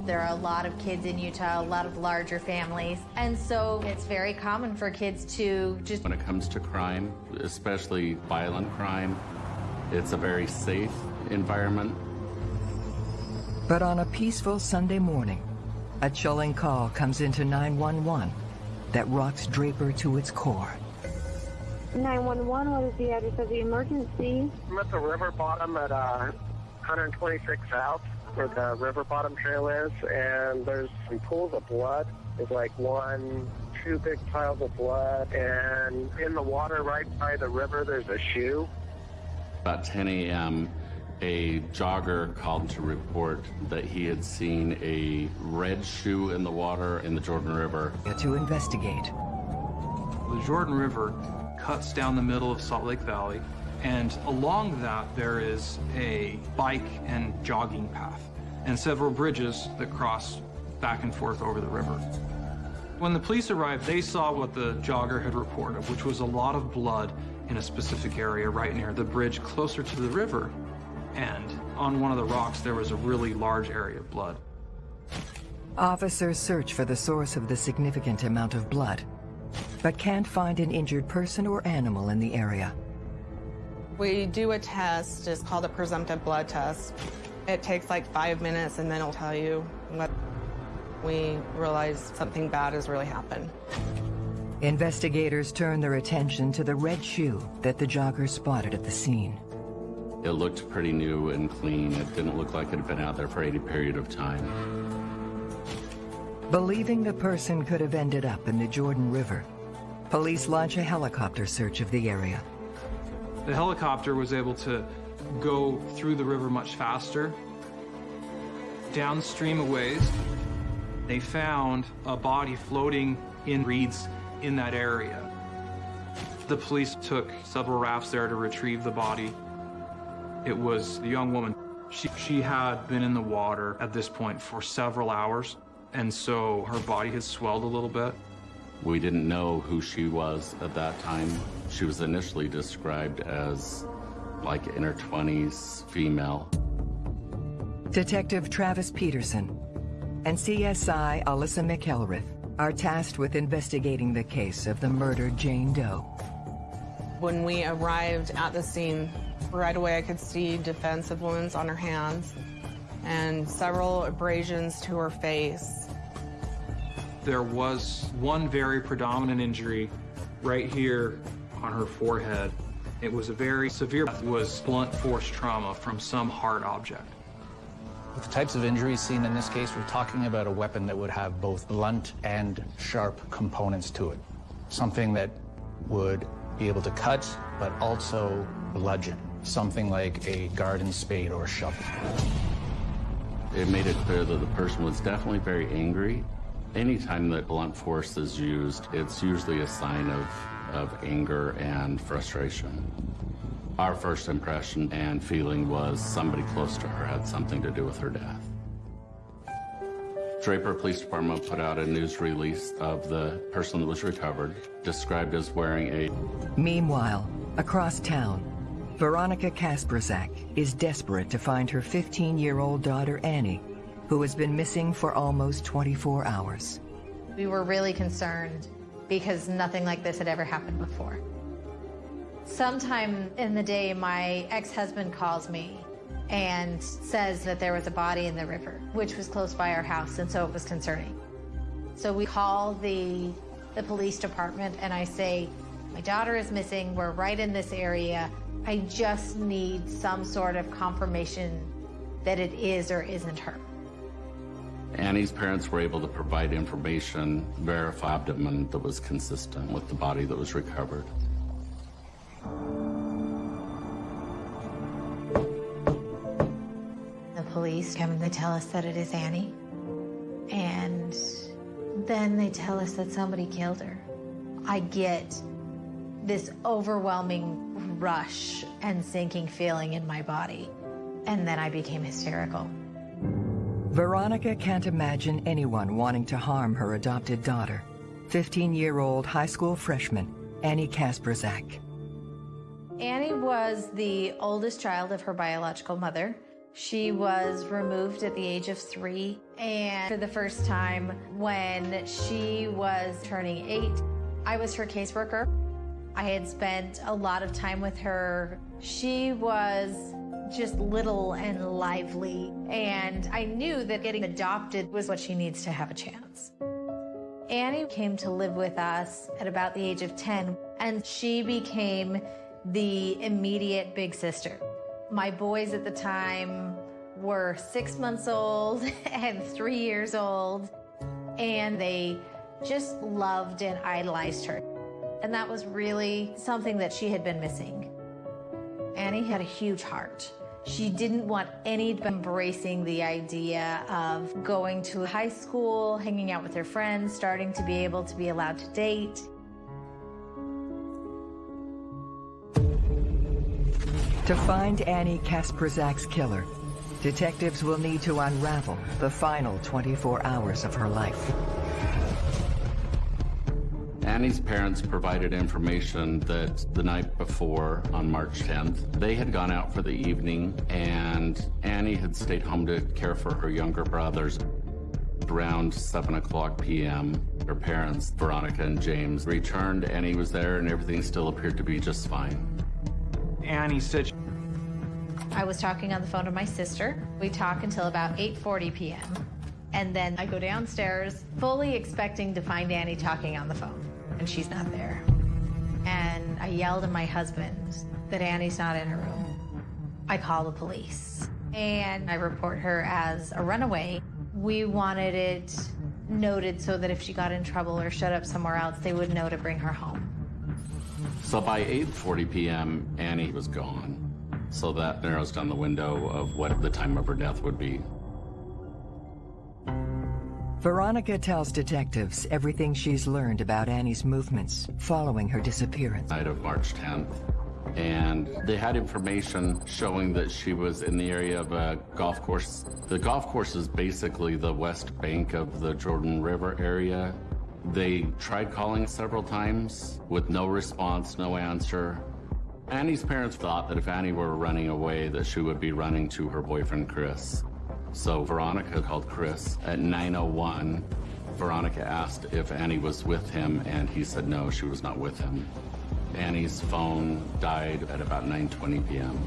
There are a lot of kids in Utah, a lot of larger families, and so it's very common for kids to just. When it comes to crime, especially violent crime, it's a very safe environment. But on a peaceful Sunday morning, a chilling call comes into 911 that rocks Draper to its core. 911, what is the address of the emergency? I'm at the river bottom at uh, 126 South, where the river bottom trail is, and there's some pools of blood. There's like one, two big piles of blood, and in the water right by the river, there's a shoe. About 10 a.m., a jogger called to report that he had seen a red shoe in the water in the Jordan River. To investigate. The Jordan River cuts down the middle of Salt Lake Valley, and along that there is a bike and jogging path, and several bridges that cross back and forth over the river. When the police arrived, they saw what the jogger had reported, which was a lot of blood in a specific area right near the bridge closer to the river and on one of the rocks there was a really large area of blood. Officers search for the source of the significant amount of blood, but can't find an injured person or animal in the area. We do a test, it's called a presumptive blood test. It takes like five minutes and then it'll tell you what we realize something bad has really happened. Investigators turn their attention to the red shoe that the jogger spotted at the scene. It looked pretty new and clean. It didn't look like it had been out there for any period of time. Believing the person could have ended up in the Jordan River, police launch a helicopter search of the area. The helicopter was able to go through the river much faster. Downstream a ways, they found a body floating in reeds in that area. The police took several rafts there to retrieve the body. It was the young woman. She, she had been in the water at this point for several hours, and so her body had swelled a little bit. We didn't know who she was at that time. She was initially described as like in her 20s, female. Detective Travis Peterson and CSI Alyssa McElrath are tasked with investigating the case of the murdered Jane Doe. When we arrived at the scene, right away I could see defensive wounds on her hands and several abrasions to her face. There was one very predominant injury right here on her forehead. It was a very severe, it was blunt force trauma from some hard object. With the types of injuries seen in this case, we're talking about a weapon that would have both blunt and sharp components to it. Something that would be able to cut, but also bludgeon. Something like a garden spade or shovel. It made it clear that the person was definitely very angry Anytime that blunt force is used, it's usually a sign of, of anger and frustration. Our first impression and feeling was somebody close to her had something to do with her death. Draper Police Department put out a news release of the person that was recovered, described as wearing a... Meanwhile, across town, Veronica Kasperzak is desperate to find her 15-year-old daughter Annie, who has been missing for almost 24 hours. We were really concerned because nothing like this had ever happened before. Sometime in the day, my ex-husband calls me and says that there was a body in the river, which was close by our house, and so it was concerning. So we call the, the police department and I say, my daughter is missing, we're right in this area. I just need some sort of confirmation that it is or isn't her. Annie's parents were able to provide information, verify abdomen that was consistent with the body that was recovered. The police come and they tell us that it is Annie. And then they tell us that somebody killed her. I get this overwhelming rush and sinking feeling in my body. And then I became hysterical. Veronica can't imagine anyone wanting to harm her adopted daughter, 15-year-old high school freshman Annie Kasperzak. Annie was the oldest child of her biological mother. She was removed at the age of three, and for the first time when she was turning eight, I was her caseworker. I had spent a lot of time with her. She was just little and lively, and I knew that getting adopted was what she needs to have a chance. Annie came to live with us at about the age of 10, and she became the immediate big sister. My boys at the time were six months old and three years old, and they just loved and idolized her. And that was really something that she had been missing. Annie had a huge heart. She didn't want any embracing the idea of going to high school, hanging out with her friends, starting to be able to be allowed to date. To find Annie Kasperzak's killer, detectives will need to unravel the final 24 hours of her life. Annie's parents provided information that the night before, on March 10th, they had gone out for the evening and Annie had stayed home to care for her younger brothers. Around 7 o'clock p.m., her parents, Veronica and James, returned. Annie was there and everything still appeared to be just fine. Annie said I was talking on the phone to my sister. We talk until about 8:40 p.m. And then I go downstairs, fully expecting to find Annie talking on the phone, and she's not there. And I yelled at my husband that Annie's not in her room. I call the police, and I report her as a runaway. We wanted it noted so that if she got in trouble or showed up somewhere else, they would know to bring her home. So by 8.40 p.m., Annie was gone. So that narrows down the window of what the time of her death would be. Veronica tells detectives everything she's learned about Annie's movements following her disappearance. Night of March 10th. And they had information showing that she was in the area of a golf course. The golf course is basically the west bank of the Jordan River area. They tried calling several times with no response, no answer. Annie's parents thought that if Annie were running away, that she would be running to her boyfriend, Chris. So Veronica called Chris at 9.01. Veronica asked if Annie was with him, and he said no, she was not with him. Annie's phone died at about 9.20 p.m.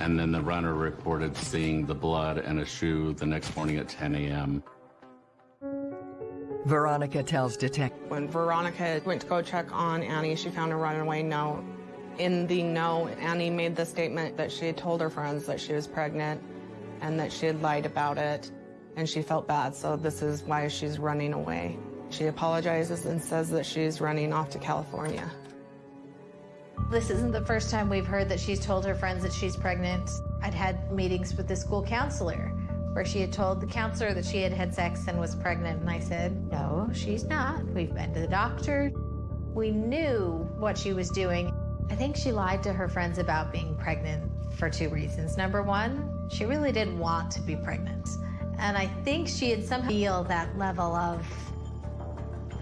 And then the runner reported seeing the blood and a shoe the next morning at 10 a.m. Veronica tells detectives. When Veronica went to go check on Annie, she found a runaway note. In the note, Annie made the statement that she had told her friends that she was pregnant and that she had lied about it and she felt bad, so this is why she's running away. She apologizes and says that she's running off to California. This isn't the first time we've heard that she's told her friends that she's pregnant. I'd had meetings with the school counselor where she had told the counselor that she had had sex and was pregnant. And I said, No, she's not. We've been to the doctor. We knew what she was doing. I think she lied to her friends about being pregnant for two reasons. Number one, she really didn't want to be pregnant. And I think she had somehow feel that level of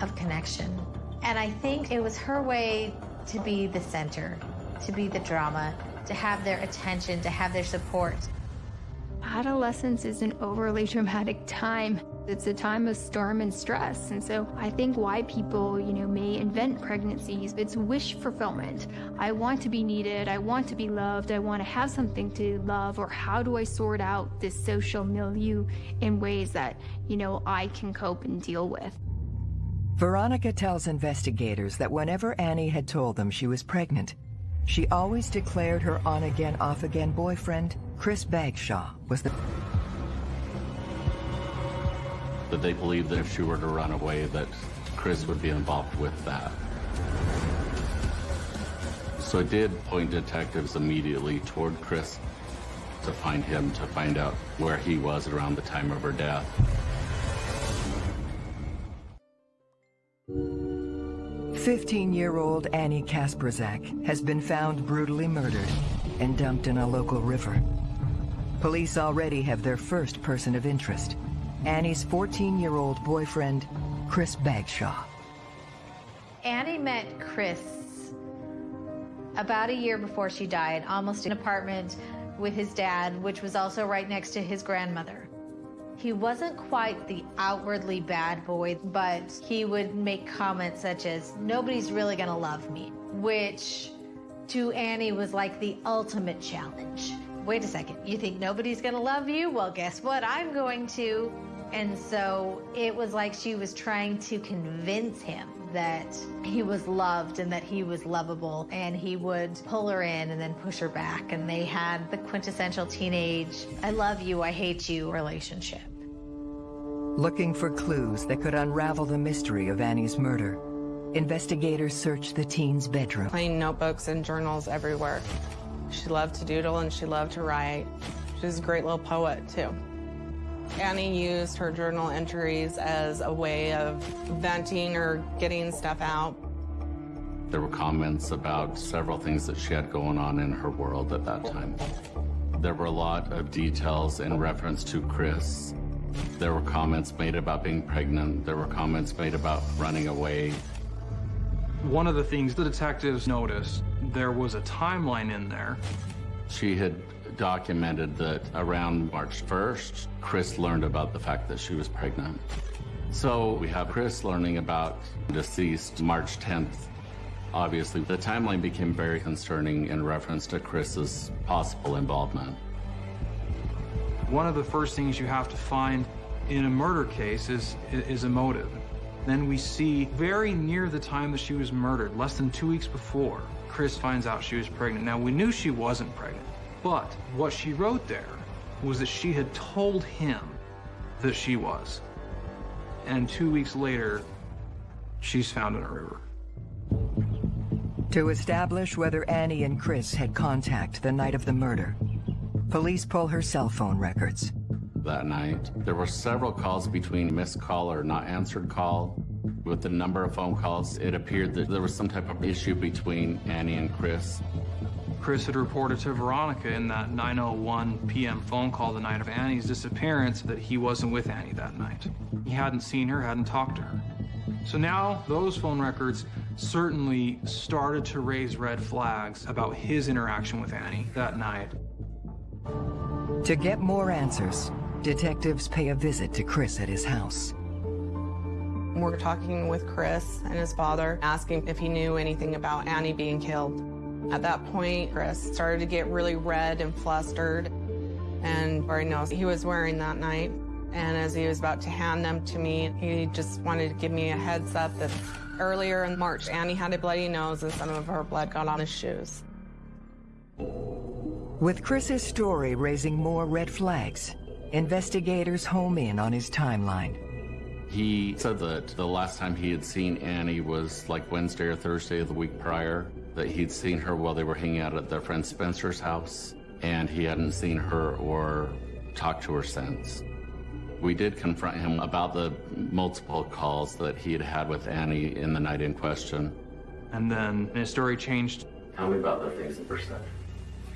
of connection. And I think it was her way to be the center, to be the drama, to have their attention, to have their support. Adolescence is an overly traumatic time. It's a time of storm and stress. And so I think why people, you know, may invent pregnancies, it's wish fulfillment. I want to be needed. I want to be loved. I want to have something to love. Or how do I sort out this social milieu in ways that, you know, I can cope and deal with? Veronica tells investigators that whenever Annie had told them she was pregnant, she always declared her on-again, off-again boyfriend, Chris Bagshaw, was the... That they believed that if she were to run away, that Chris would be involved with that. So I did point detectives immediately toward Chris to find him, to find out where he was around the time of her death. 15-year-old Annie Kasperzak has been found brutally murdered and dumped in a local river. Police already have their first person of interest, Annie's 14-year-old boyfriend, Chris Bagshaw. Annie met Chris about a year before she died, almost in an apartment with his dad, which was also right next to his grandmother. He wasn't quite the outwardly bad boy, but he would make comments such as, nobody's really gonna love me, which to Annie was like the ultimate challenge. Wait a second, you think nobody's gonna love you? Well, guess what? I'm going to. And so it was like she was trying to convince him that he was loved and that he was lovable and he would pull her in and then push her back and they had the quintessential teenage I love you, I hate you relationship. Looking for clues that could unravel the mystery of Annie's murder, investigators searched the teen's bedroom. Plain notebooks and journals everywhere. She loved to doodle and she loved to write. She was a great little poet, too. Annie used her journal entries as a way of venting or getting stuff out. There were comments about several things that she had going on in her world at that time. There were a lot of details in reference to Chris. There were comments made about being pregnant. There were comments made about running away. One of the things the detectives noticed, there was a timeline in there. She had documented that around March 1st, Chris learned about the fact that she was pregnant. So we have Chris learning about deceased March 10th. Obviously, the timeline became very concerning in reference to Chris's possible involvement. One of the first things you have to find in a murder case is, is a motive. Then we see very near the time that she was murdered, less than two weeks before, Chris finds out she was pregnant. Now, we knew she wasn't pregnant, but what she wrote there was that she had told him that she was. And two weeks later, she's found in a river. To establish whether Annie and Chris had contact the night of the murder, police pull her cell phone records. That night, there were several calls between missed call or not answered call. With the number of phone calls, it appeared that there was some type of issue between Annie and Chris. Chris had reported to Veronica in that 9.01 p.m. phone call the night of Annie's disappearance that he wasn't with Annie that night. He hadn't seen her, hadn't talked to her. So now those phone records certainly started to raise red flags about his interaction with Annie that night. To get more answers, detectives pay a visit to Chris at his house. We're talking with Chris and his father, asking if he knew anything about Annie being killed. At that point, Chris started to get really red and flustered, and Barry knows he was wearing that night. And as he was about to hand them to me, he just wanted to give me a heads up that earlier in March, Annie had a bloody nose and some of her blood got on his shoes. With Chris's story raising more red flags, investigators home in on his timeline. He said that the last time he had seen Annie was like Wednesday or Thursday of the week prior, that he'd seen her while they were hanging out at their friend Spencer's house, and he hadn't seen her or talked to her since. We did confront him about the multiple calls that he had had with Annie in the night in question. And then his story changed. Tell me about the things that were said.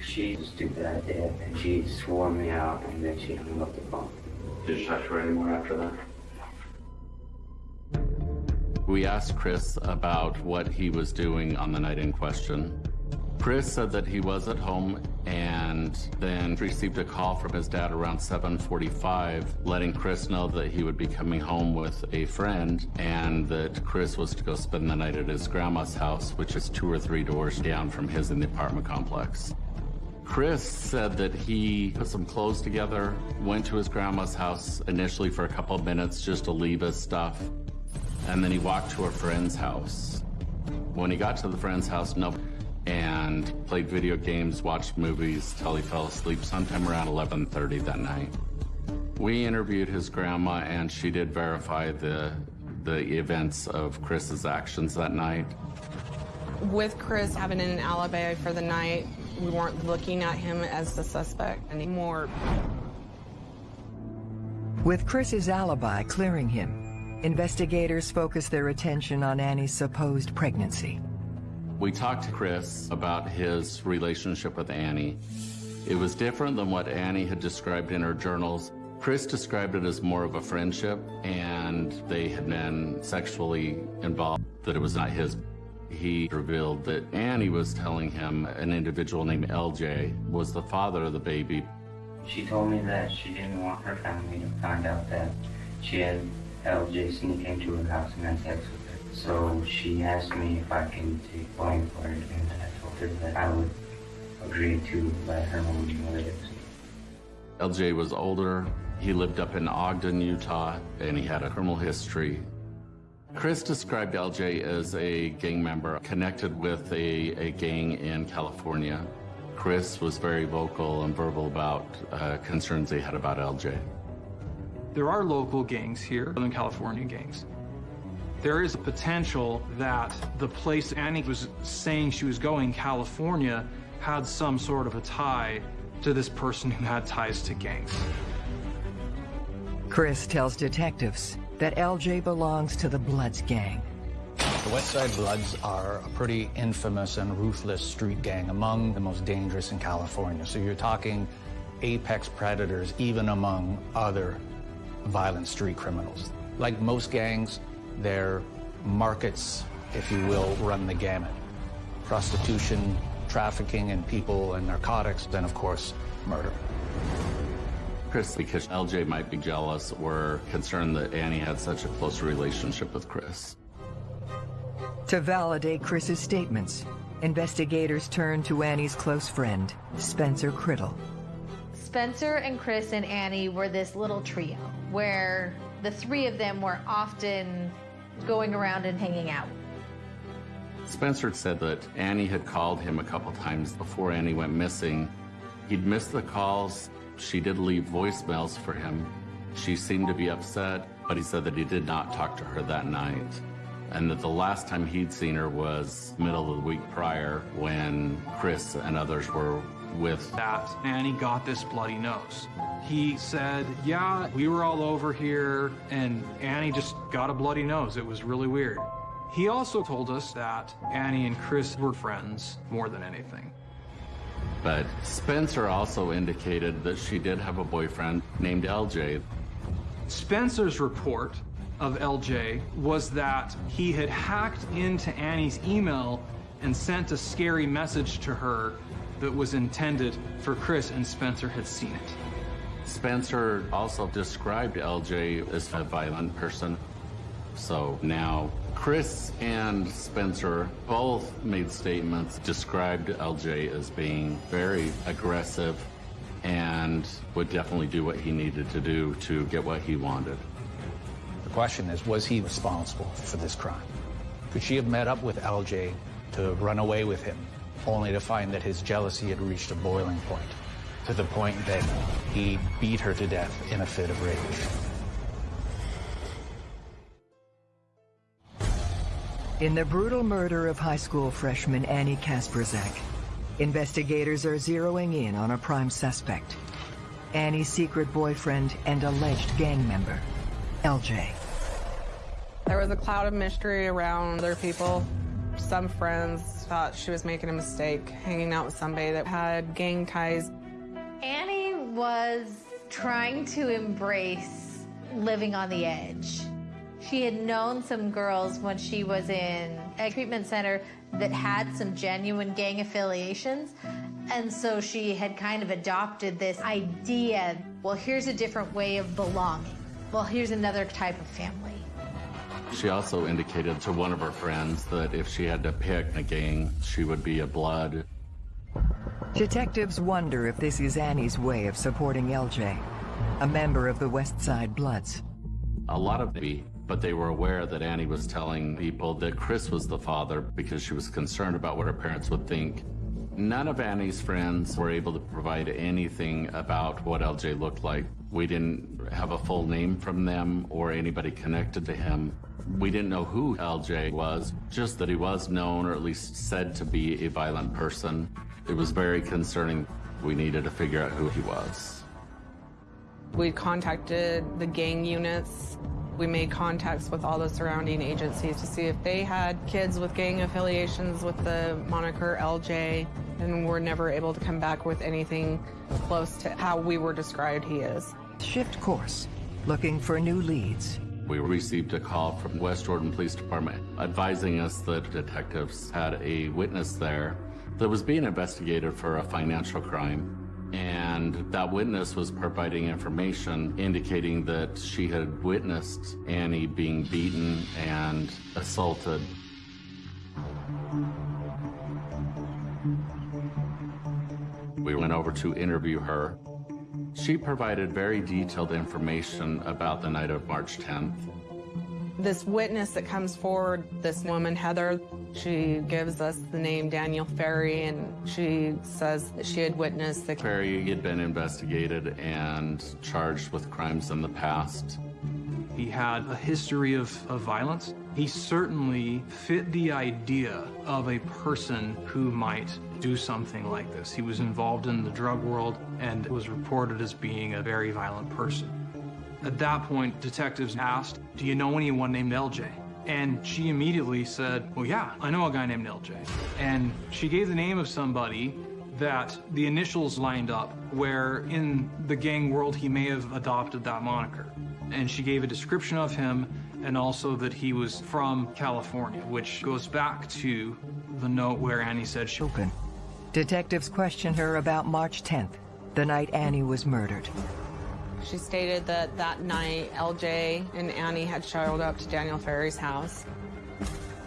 She was stupid idea, and she swore me out, and then she hung up the phone. Did you talk to her anymore after that? We asked Chris about what he was doing on the night in question. Chris said that he was at home and then received a call from his dad around 7:45 letting Chris know that he would be coming home with a friend and that Chris was to go spend the night at his grandma's house, which is two or three doors down from his in the apartment complex. Chris said that he put some clothes together, went to his grandma's house initially for a couple of minutes just to leave his stuff, and then he walked to a friend's house. When he got to the friend's house, no, and played video games, watched movies till he fell asleep sometime around 11:30 that night. We interviewed his grandma, and she did verify the the events of Chris's actions that night. With Chris having an alibi for the night, we weren't looking at him as the suspect anymore. With Chris's alibi clearing him, investigators focus their attention on Annie's supposed pregnancy. We talked to Chris about his relationship with Annie. It was different than what Annie had described in her journals. Chris described it as more of a friendship, and they had been sexually involved, that it was not his. He revealed that Annie was telling him an individual named LJ was the father of the baby. She told me that she didn't want her family to find out that she had LJ came to her house and had sex with her. So she asked me if I can take blame for it, and I told her that I would agree to let her mom know it. LJ was older. He lived up in Ogden, Utah, and he had a criminal history. Chris described LJ as a gang member connected with a, a gang in California. Chris was very vocal and verbal about uh, concerns they had about LJ. There are local gangs here, Southern California gangs. There is a potential that the place Annie was saying she was going, California, had some sort of a tie to this person who had ties to gangs. Chris tells detectives that LJ belongs to the Bloods gang. The West Side Bloods are a pretty infamous and ruthless street gang, among the most dangerous in California. So you're talking apex predators, even among other violent street criminals. Like most gangs, their markets, if you will, run the gamut. Prostitution, trafficking in people and narcotics, then of course, murder. Chris, because LJ might be jealous or concerned that Annie had such a close relationship with Chris. To validate Chris's statements, investigators turn to Annie's close friend, Spencer Criddle. Spencer and Chris and Annie were this little trio where the three of them were often going around and hanging out. Spencer said that Annie had called him a couple times before Annie went missing. He'd missed the calls. She did leave voicemails for him. She seemed to be upset, but he said that he did not talk to her that night. And that the last time he'd seen her was middle of the week prior when Chris and others were with that Annie got this bloody nose. He said, yeah, we were all over here and Annie just got a bloody nose. It was really weird. He also told us that Annie and Chris were friends more than anything. But Spencer also indicated that she did have a boyfriend named LJ. Spencer's report of LJ was that he had hacked into Annie's email and sent a scary message to her that was intended for Chris, and Spencer had seen it. Spencer also described LJ as a violent person. So now Chris and Spencer both made statements, described LJ as being very aggressive and would definitely do what he needed to do to get what he wanted. The question is, was he responsible for this crime? Could she have met up with LJ to run away with him, only to find that his jealousy had reached a boiling point, to the point that he beat her to death in a fit of rage? In the brutal murder of high school freshman Annie Kasperzak, investigators are zeroing in on a prime suspect. Annie's secret boyfriend and alleged gang member, LJ. There was a cloud of mystery around other people. Some friends thought she was making a mistake, hanging out with somebody that had gang ties. Annie was trying to embrace living on the edge. She had known some girls when she was in a treatment center that had some genuine gang affiliations. And so she had kind of adopted this idea well, here's a different way of belonging. Well, here's another type of family. She also indicated to one of her friends that if she had to pick a gang, she would be a blood. Detectives wonder if this is Annie's way of supporting LJ, a member of the West Side Bloods. A lot of me, but they were aware that Annie was telling people that Chris was the father because she was concerned about what her parents would think. None of Annie's friends were able to provide anything about what LJ looked like. We didn't have a full name from them or anybody connected to him. We didn't know who LJ was, just that he was known or at least said to be a violent person. It was very concerning. We needed to figure out who he was. We contacted the gang units. We made contacts with all the surrounding agencies to see if they had kids with gang affiliations with the moniker LJ, and we're never able to come back with anything close to how we were described he is. Shift course, looking for new leads. We received a call from West Jordan Police Department advising us that detectives had a witness there that was being investigated for a financial crime. And that witness was providing information indicating that she had witnessed Annie being beaten and assaulted. We went over to interview her. She provided very detailed information about the night of March 10th. This witness that comes forward, this woman, Heather, she gives us the name Daniel Ferry, and she says that she had witnessed the Ferry had been investigated and charged with crimes in the past. He had a history of, of violence. He certainly fit the idea of a person who might do something like this. He was involved in the drug world and was reported as being a very violent person. At that point, detectives asked, Do you know anyone named LJ? And she immediately said, Well, yeah, I know a guy named LJ. And she gave the name of somebody that the initials lined up, where in the gang world he may have adopted that moniker. And she gave a description of him and also that he was from California, which goes back to the note where Annie said she. Open. Detectives questioned her about March 10th, the night Annie was murdered. She stated that that night LJ and Annie had showed up to Daniel Ferry's house.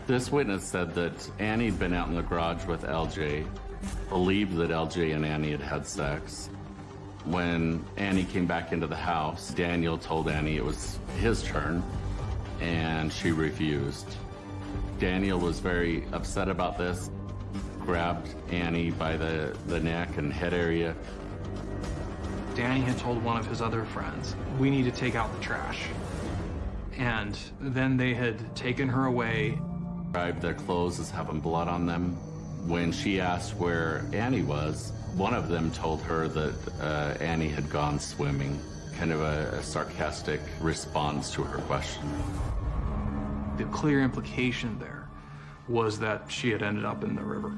This witness said that Annie had been out in the garage with LJ, believed that LJ and Annie had had sex. When Annie came back into the house, Daniel told Annie it was his turn, and she refused. Daniel was very upset about this, grabbed Annie by the, the neck and head area, Danny had told one of his other friends, we need to take out the trash. And then they had taken her away. Their clothes as having blood on them. When she asked where Annie was, one of them told her that uh, Annie had gone swimming. Kind of a, a sarcastic response to her question. The clear implication there was that she had ended up in the river.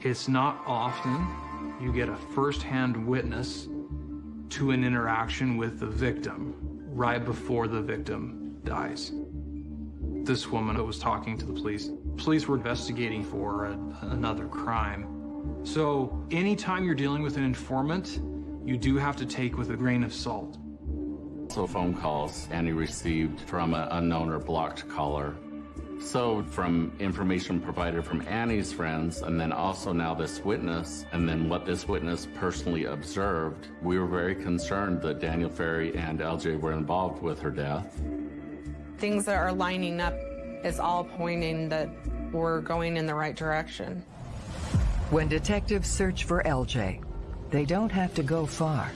It's not often you get a first-hand witness to an interaction with the victim right before the victim dies. This woman was talking to the police. Police were investigating for a, another crime. So anytime you're dealing with an informant, you do have to take with a grain of salt. So phone calls Annie received from an unknown or blocked caller so from information provided from Annie's friends, and then also now this witness, and then what this witness personally observed, we were very concerned that Daniel Ferry and LJ were involved with her death. Things that are lining up is all pointing that we're going in the right direction. When detectives search for LJ, they don't have to go far.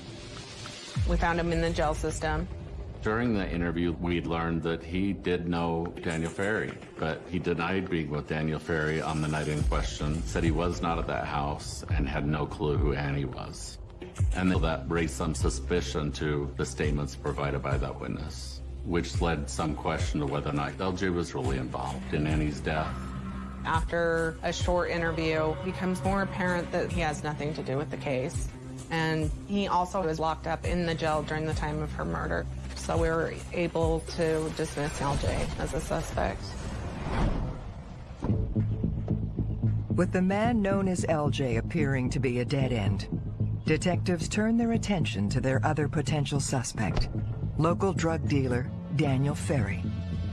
We found him in the jail system. During the interview, we learned that he did know Daniel Ferry, but he denied being with Daniel Ferry on the night in question, said he was not at that house, and had no clue who Annie was. And that raised some suspicion to the statements provided by that witness, which led some question to whether or not LJ was really involved in Annie's death. After a short interview, it becomes more apparent that he has nothing to do with the case. And he also was locked up in the jail during the time of her murder. So we were able to dismiss LJ as a suspect. With the man known as LJ appearing to be a dead end, detectives turn their attention to their other potential suspect, local drug dealer Daniel Ferry.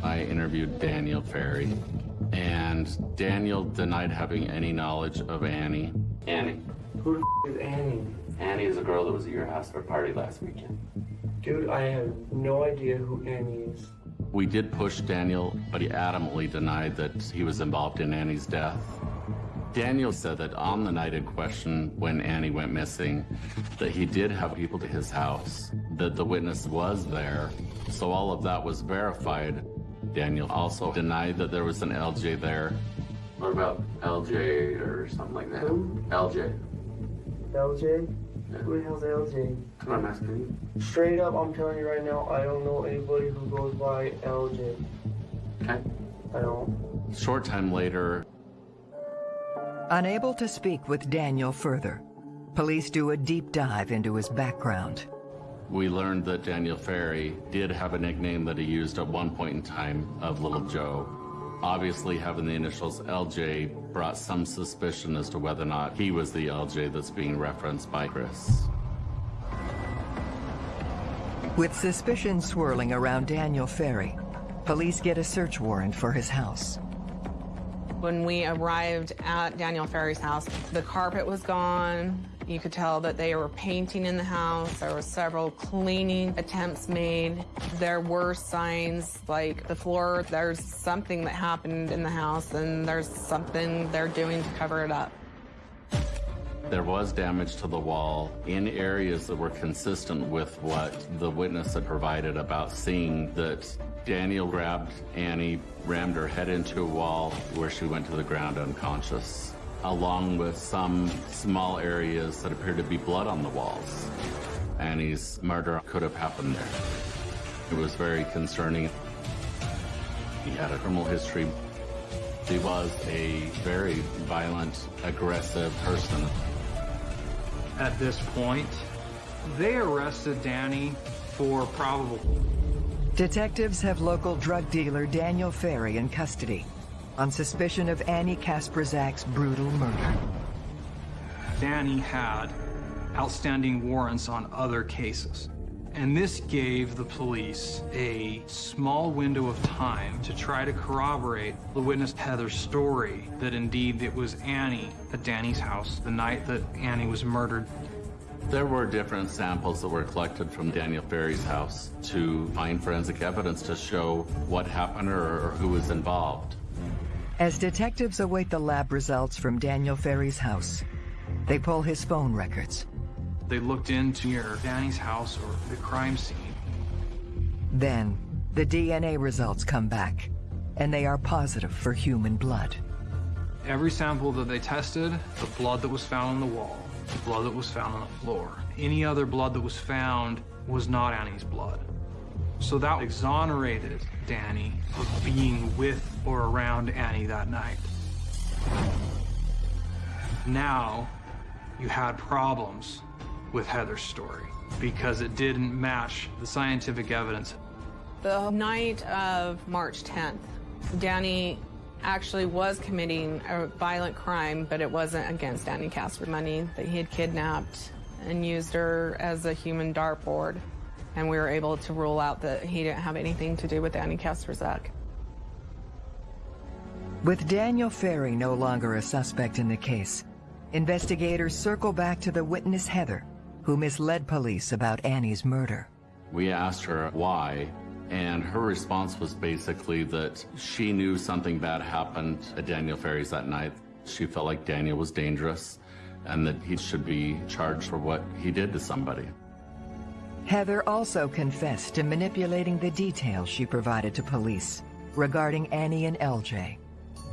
I interviewed Daniel Ferry, and Daniel denied having any knowledge of Annie. Annie. Who the f is Annie? Annie is a girl that was at your house for a party last weekend. Dude, I have no idea who Annie is. We did push Daniel, but he adamantly denied that he was involved in Annie's death. Daniel said that on the night in question, when Annie went missing, that he did have people to his house, that the witness was there. So all of that was verified. Daniel also denied that there was an LJ there. What about LJ or something like that? Who? LJ. LJ? Yeah. Who the hell's LJ? That's what I'm asking you. Straight up, I'm telling you right now, I don't know anybody who goes by LJ. Okay. I don't. Short time later, Unable to speak with Daniel further, police do a deep dive into his background. We learned that Daniel Ferry did have a nickname that he used at one point in time of Little Joe. Obviously, having the initials LJ brought some suspicion as to whether or not he was the LJ that's being referenced by Chris. With suspicion swirling around Daniel Ferry, police get a search warrant for his house. When we arrived at Daniel Ferry's house, the carpet was gone. You could tell that they were painting in the house. There were several cleaning attempts made. There were signs like the floor, there's something that happened in the house and there's something they're doing to cover it up. There was damage to the wall in areas that were consistent with what the witness had provided about seeing that Daniel grabbed Annie, rammed her head into a wall where she went to the ground unconscious, along with some small areas that appeared to be blood on the walls. Annie's murder could have happened there. It was very concerning. He had a criminal history. He was a very violent, aggressive person. At this point, they arrested Danny for probable. Detectives have local drug dealer Daniel Ferry in custody on suspicion of Annie Kasperzak's brutal murder. Danny had outstanding warrants on other cases. And this gave the police a small window of time to try to corroborate the witness Heather's story that indeed it was Annie at Danny's house the night that Annie was murdered. There were different samples that were collected from Daniel Ferry's house to find forensic evidence to show what happened or, or who was involved. As detectives await the lab results from Daniel Ferry's house, they pull his phone records. They looked into near Danny's house or the crime scene. Then, the DNA results come back, and they are positive for human blood. Every sample that they tested, the blood that was found on the wall, the blood that was found on the floor, any other blood that was found was not Annie's blood. So that exonerated Danny of being with or around Annie that night. Now, you had problems with Heather's story because it didn't match the scientific evidence. The night of March 10th, Danny actually was committing a violent crime, but it wasn't against Annie Casper money that he had kidnapped and used her as a human dartboard. And we were able to rule out that he didn't have anything to do with Annie Kasperzak. With Daniel Ferry no longer a suspect in the case, investigators circle back to the witness Heather, who misled police about Annie's murder. We asked her why, and her response was basically that she knew something bad happened at Daniel Ferry's that night. She felt like Daniel was dangerous and that he should be charged for what he did to somebody. Heather also confessed to manipulating the details she provided to police regarding Annie and LJ.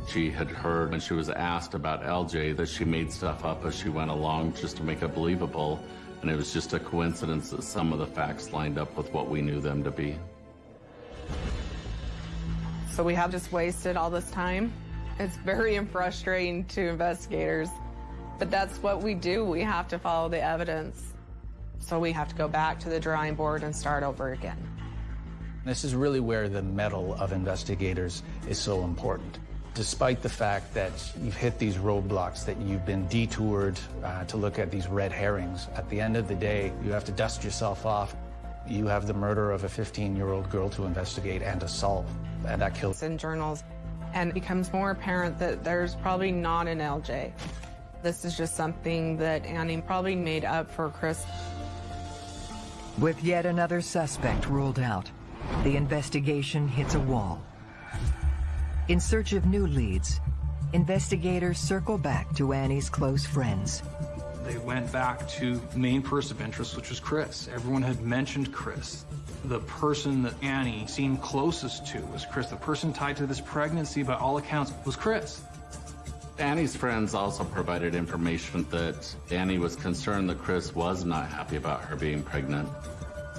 She had heard when she was asked about LJ that she made stuff up as she went along just to make it believable, and it was just a coincidence that some of the facts lined up with what we knew them to be. So we have just wasted all this time. It's very frustrating to investigators, but that's what we do. We have to follow the evidence. So we have to go back to the drawing board and start over again. This is really where the mettle of investigators is so important. Despite the fact that you've hit these roadblocks, that you've been detoured uh, to look at these red herrings, at the end of the day, you have to dust yourself off. You have the murder of a 15-year-old girl to investigate and to solve, and that kills. In journals, and it becomes more apparent that there's probably not an LJ. This is just something that Annie probably made up for Chris. With yet another suspect ruled out, the investigation hits a wall. In search of new leads, investigators circle back to Annie's close friends. They went back to main person of interest, which was Chris. Everyone had mentioned Chris. The person that Annie seemed closest to was Chris. The person tied to this pregnancy, by all accounts, was Chris. Annie's friends also provided information that Annie was concerned that Chris was not happy about her being pregnant.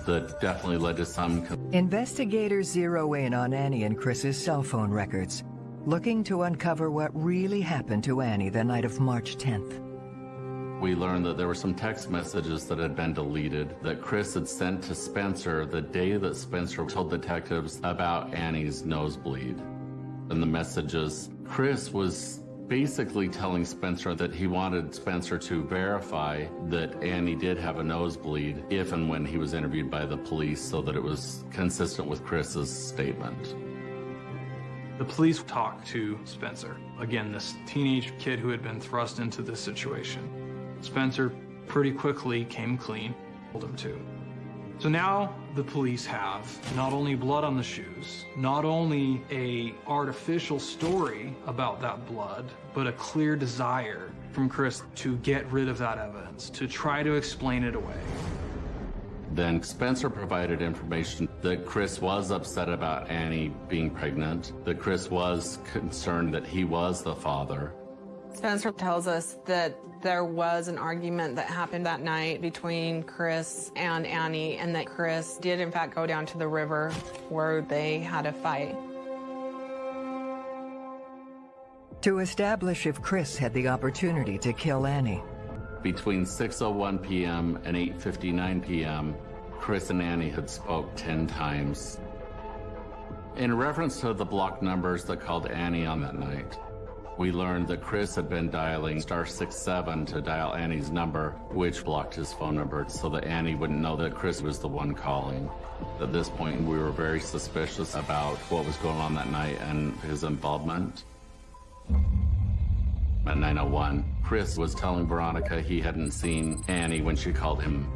That definitely led to some. Investigators zero in on Annie and Chris's cell phone records, looking to uncover what really happened to Annie the night of March 10th. We learned that there were some text messages that had been deleted that Chris had sent to Spencer the day that Spencer told detectives about Annie's nosebleed. And the messages, Chris was basically telling Spencer that he wanted Spencer to verify that Annie did have a nosebleed if and when he was interviewed by the police so that it was consistent with Chris's statement. The police talked to Spencer. Again, this teenage kid who had been thrust into this situation. Spencer pretty quickly came clean, told him to. So now the police have not only blood on the shoes, not only a artificial story about that blood, but a clear desire from Chris to get rid of that evidence, to try to explain it away. Then Spencer provided information that Chris was upset about Annie being pregnant, that Chris was concerned that he was the father, Spencer tells us that there was an argument that happened that night between Chris and Annie, and that Chris did, in fact, go down to the river where they had a fight. To establish if Chris had the opportunity to kill Annie. Between 6.01 p.m. and 8.59 p.m., Chris and Annie had spoke 10 times. In reference to the block numbers that called Annie on that night, we learned that Chris had been dialing star 67 to dial Annie's number, which blocked his phone number so that Annie wouldn't know that Chris was the one calling. At this point, we were very suspicious about what was going on that night and his involvement. At 901, Chris was telling Veronica he hadn't seen Annie when she called him.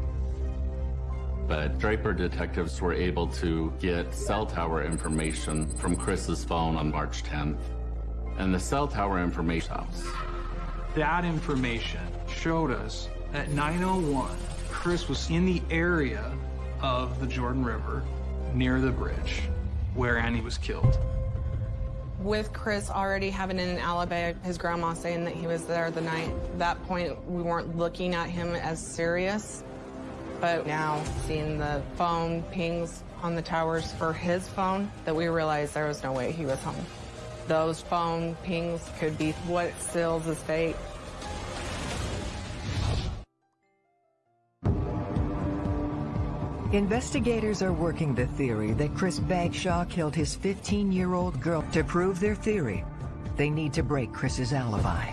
But Draper detectives were able to get cell tower information from Chris's phone on March 10th and the cell tower information house. That information showed us at 901, Chris was in the area of the Jordan River near the bridge where Annie was killed. With Chris already having an alibi, his grandma saying that he was there the night, that point we weren't looking at him as serious. But now seeing the phone pings on the towers for his phone, that we realized there was no way he was home. Those phone pings could be what seals his fate. Investigators are working the theory that Chris Bagshaw killed his 15-year-old girl. To prove their theory, they need to break Chris's alibi.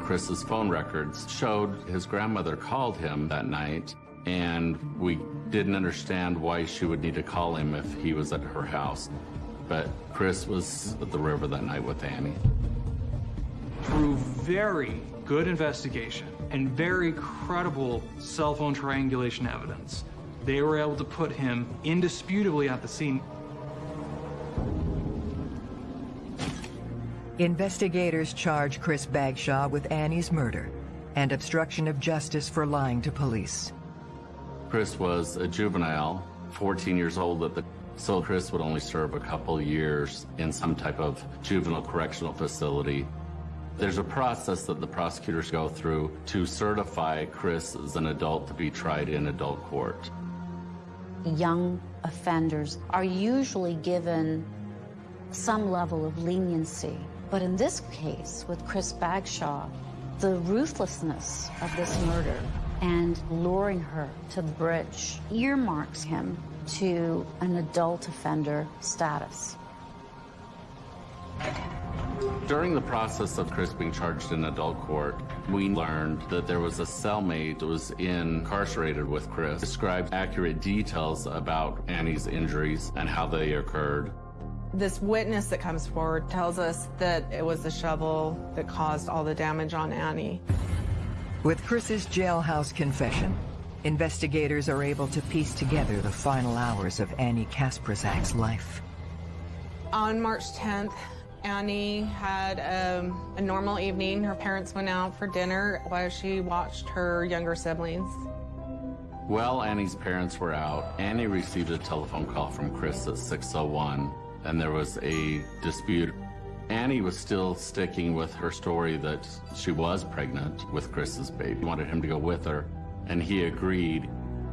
Chris's phone records showed his grandmother called him that night, and we didn't understand why she would need to call him if he was at her house. But Chris was at the river that night with Annie. Through very good investigation and very credible cell phone triangulation evidence, they were able to put him indisputably at the scene. Investigators charge Chris Bagshaw with Annie's murder and obstruction of justice for lying to police. Chris was a juvenile, 14 years old at the so Chris would only serve a couple years in some type of juvenile correctional facility. There's a process that the prosecutors go through to certify Chris as an adult to be tried in adult court. Young offenders are usually given some level of leniency. But in this case, with Chris Bagshaw, the ruthlessness of this murder and luring her to the bridge earmarks him to an adult offender status. During the process of Chris being charged in adult court, we learned that there was a cellmate that was incarcerated with Chris, described accurate details about Annie's injuries and how they occurred. This witness that comes forward tells us that it was the shovel that caused all the damage on Annie. With Chris's jailhouse confession, investigators are able to piece together the final hours of Annie Kasperzak's life. On March 10th, Annie had um, a normal evening. Her parents went out for dinner while she watched her younger siblings. While Annie's parents were out, Annie received a telephone call from Chris at 601, and there was a dispute. Annie was still sticking with her story that she was pregnant with Chris's baby, wanted him to go with her, and he agreed.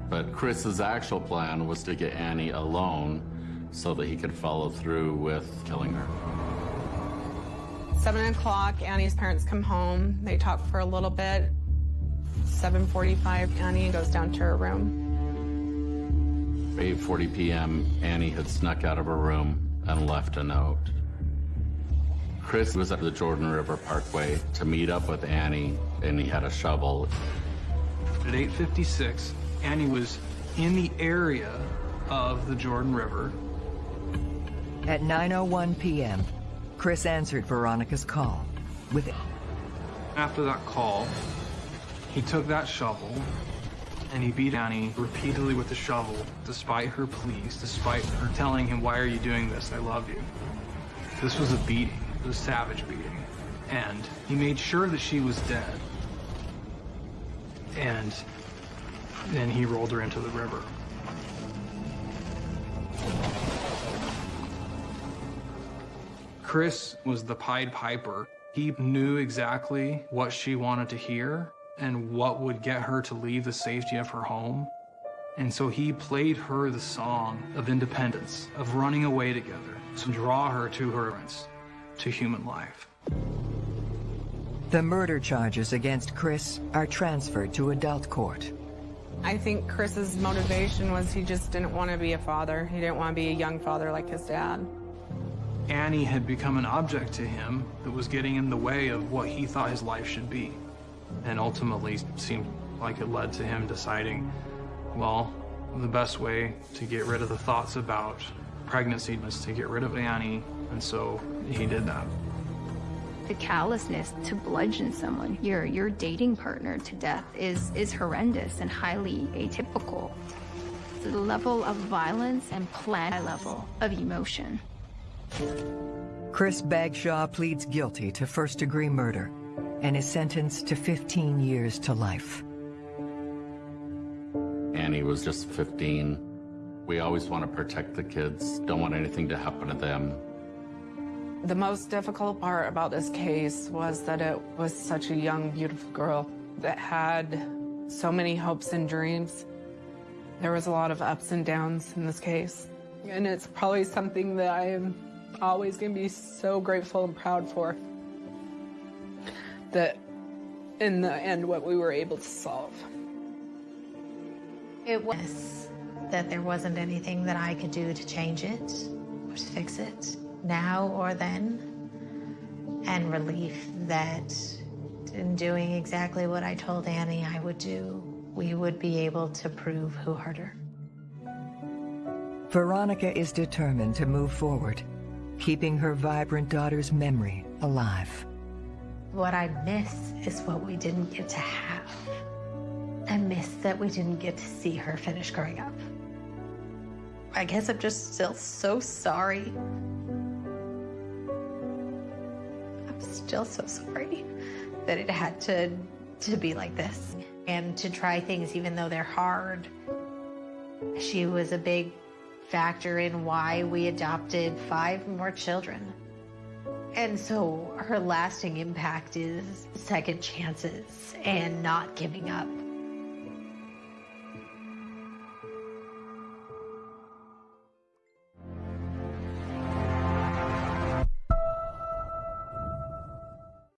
But Chris's actual plan was to get Annie alone so that he could follow through with killing her. 7 o'clock, Annie's parents come home. They talk for a little bit. 7.45, Annie goes down to her room. 8.40 p.m., Annie had snuck out of her room and left a note. Chris was at the Jordan River Parkway to meet up with Annie, and he had a shovel. At 8.56, Annie was in the area of the Jordan River. At 9.01 p.m., Chris answered Veronica's call with... After that call, he took that shovel and he beat Annie repeatedly with the shovel, despite her pleas, despite her telling him, why are you doing this? I love you. This was a beating. It was a savage beating. And he made sure that she was dead. And then he rolled her into the river. Chris was the Pied Piper. He knew exactly what she wanted to hear and what would get her to leave the safety of her home. And so he played her the song of independence, of running away together, to draw her to her to human life. The murder charges against Chris are transferred to adult court. I think Chris's motivation was he just didn't want to be a father. He didn't want to be a young father like his dad. Annie had become an object to him that was getting in the way of what he thought his life should be. And ultimately seemed like it led to him deciding, well, the best way to get rid of the thoughts about pregnancy was to get rid of Annie, and so he did that. The callousness to bludgeon someone, your your dating partner to death is is horrendous and highly atypical. The level of violence and plan high level of emotion. Chris Bagshaw pleads guilty to first-degree murder and is sentenced to 15 years to life. Annie was just 15. We always want to protect the kids, don't want anything to happen to them. The most difficult part about this case was that it was such a young, beautiful girl that had so many hopes and dreams. There was a lot of ups and downs in this case. And it's probably something that I am always going to be so grateful and proud for. That in the end, what we were able to solve. It was that there wasn't anything that I could do to change it or to fix it now or then. And relief that in doing exactly what I told Annie I would do, we would be able to prove who hurt her. Veronica is determined to move forward, keeping her vibrant daughter's memory alive. What I miss is what we didn't get to have. I miss that we didn't get to see her finish growing up. I guess I'm just still so sorry. Still so sorry that it had to, to be like this. And to try things even though they're hard She was a big factor in why we adopted five more children. And so her lasting impact is second chances and not giving up.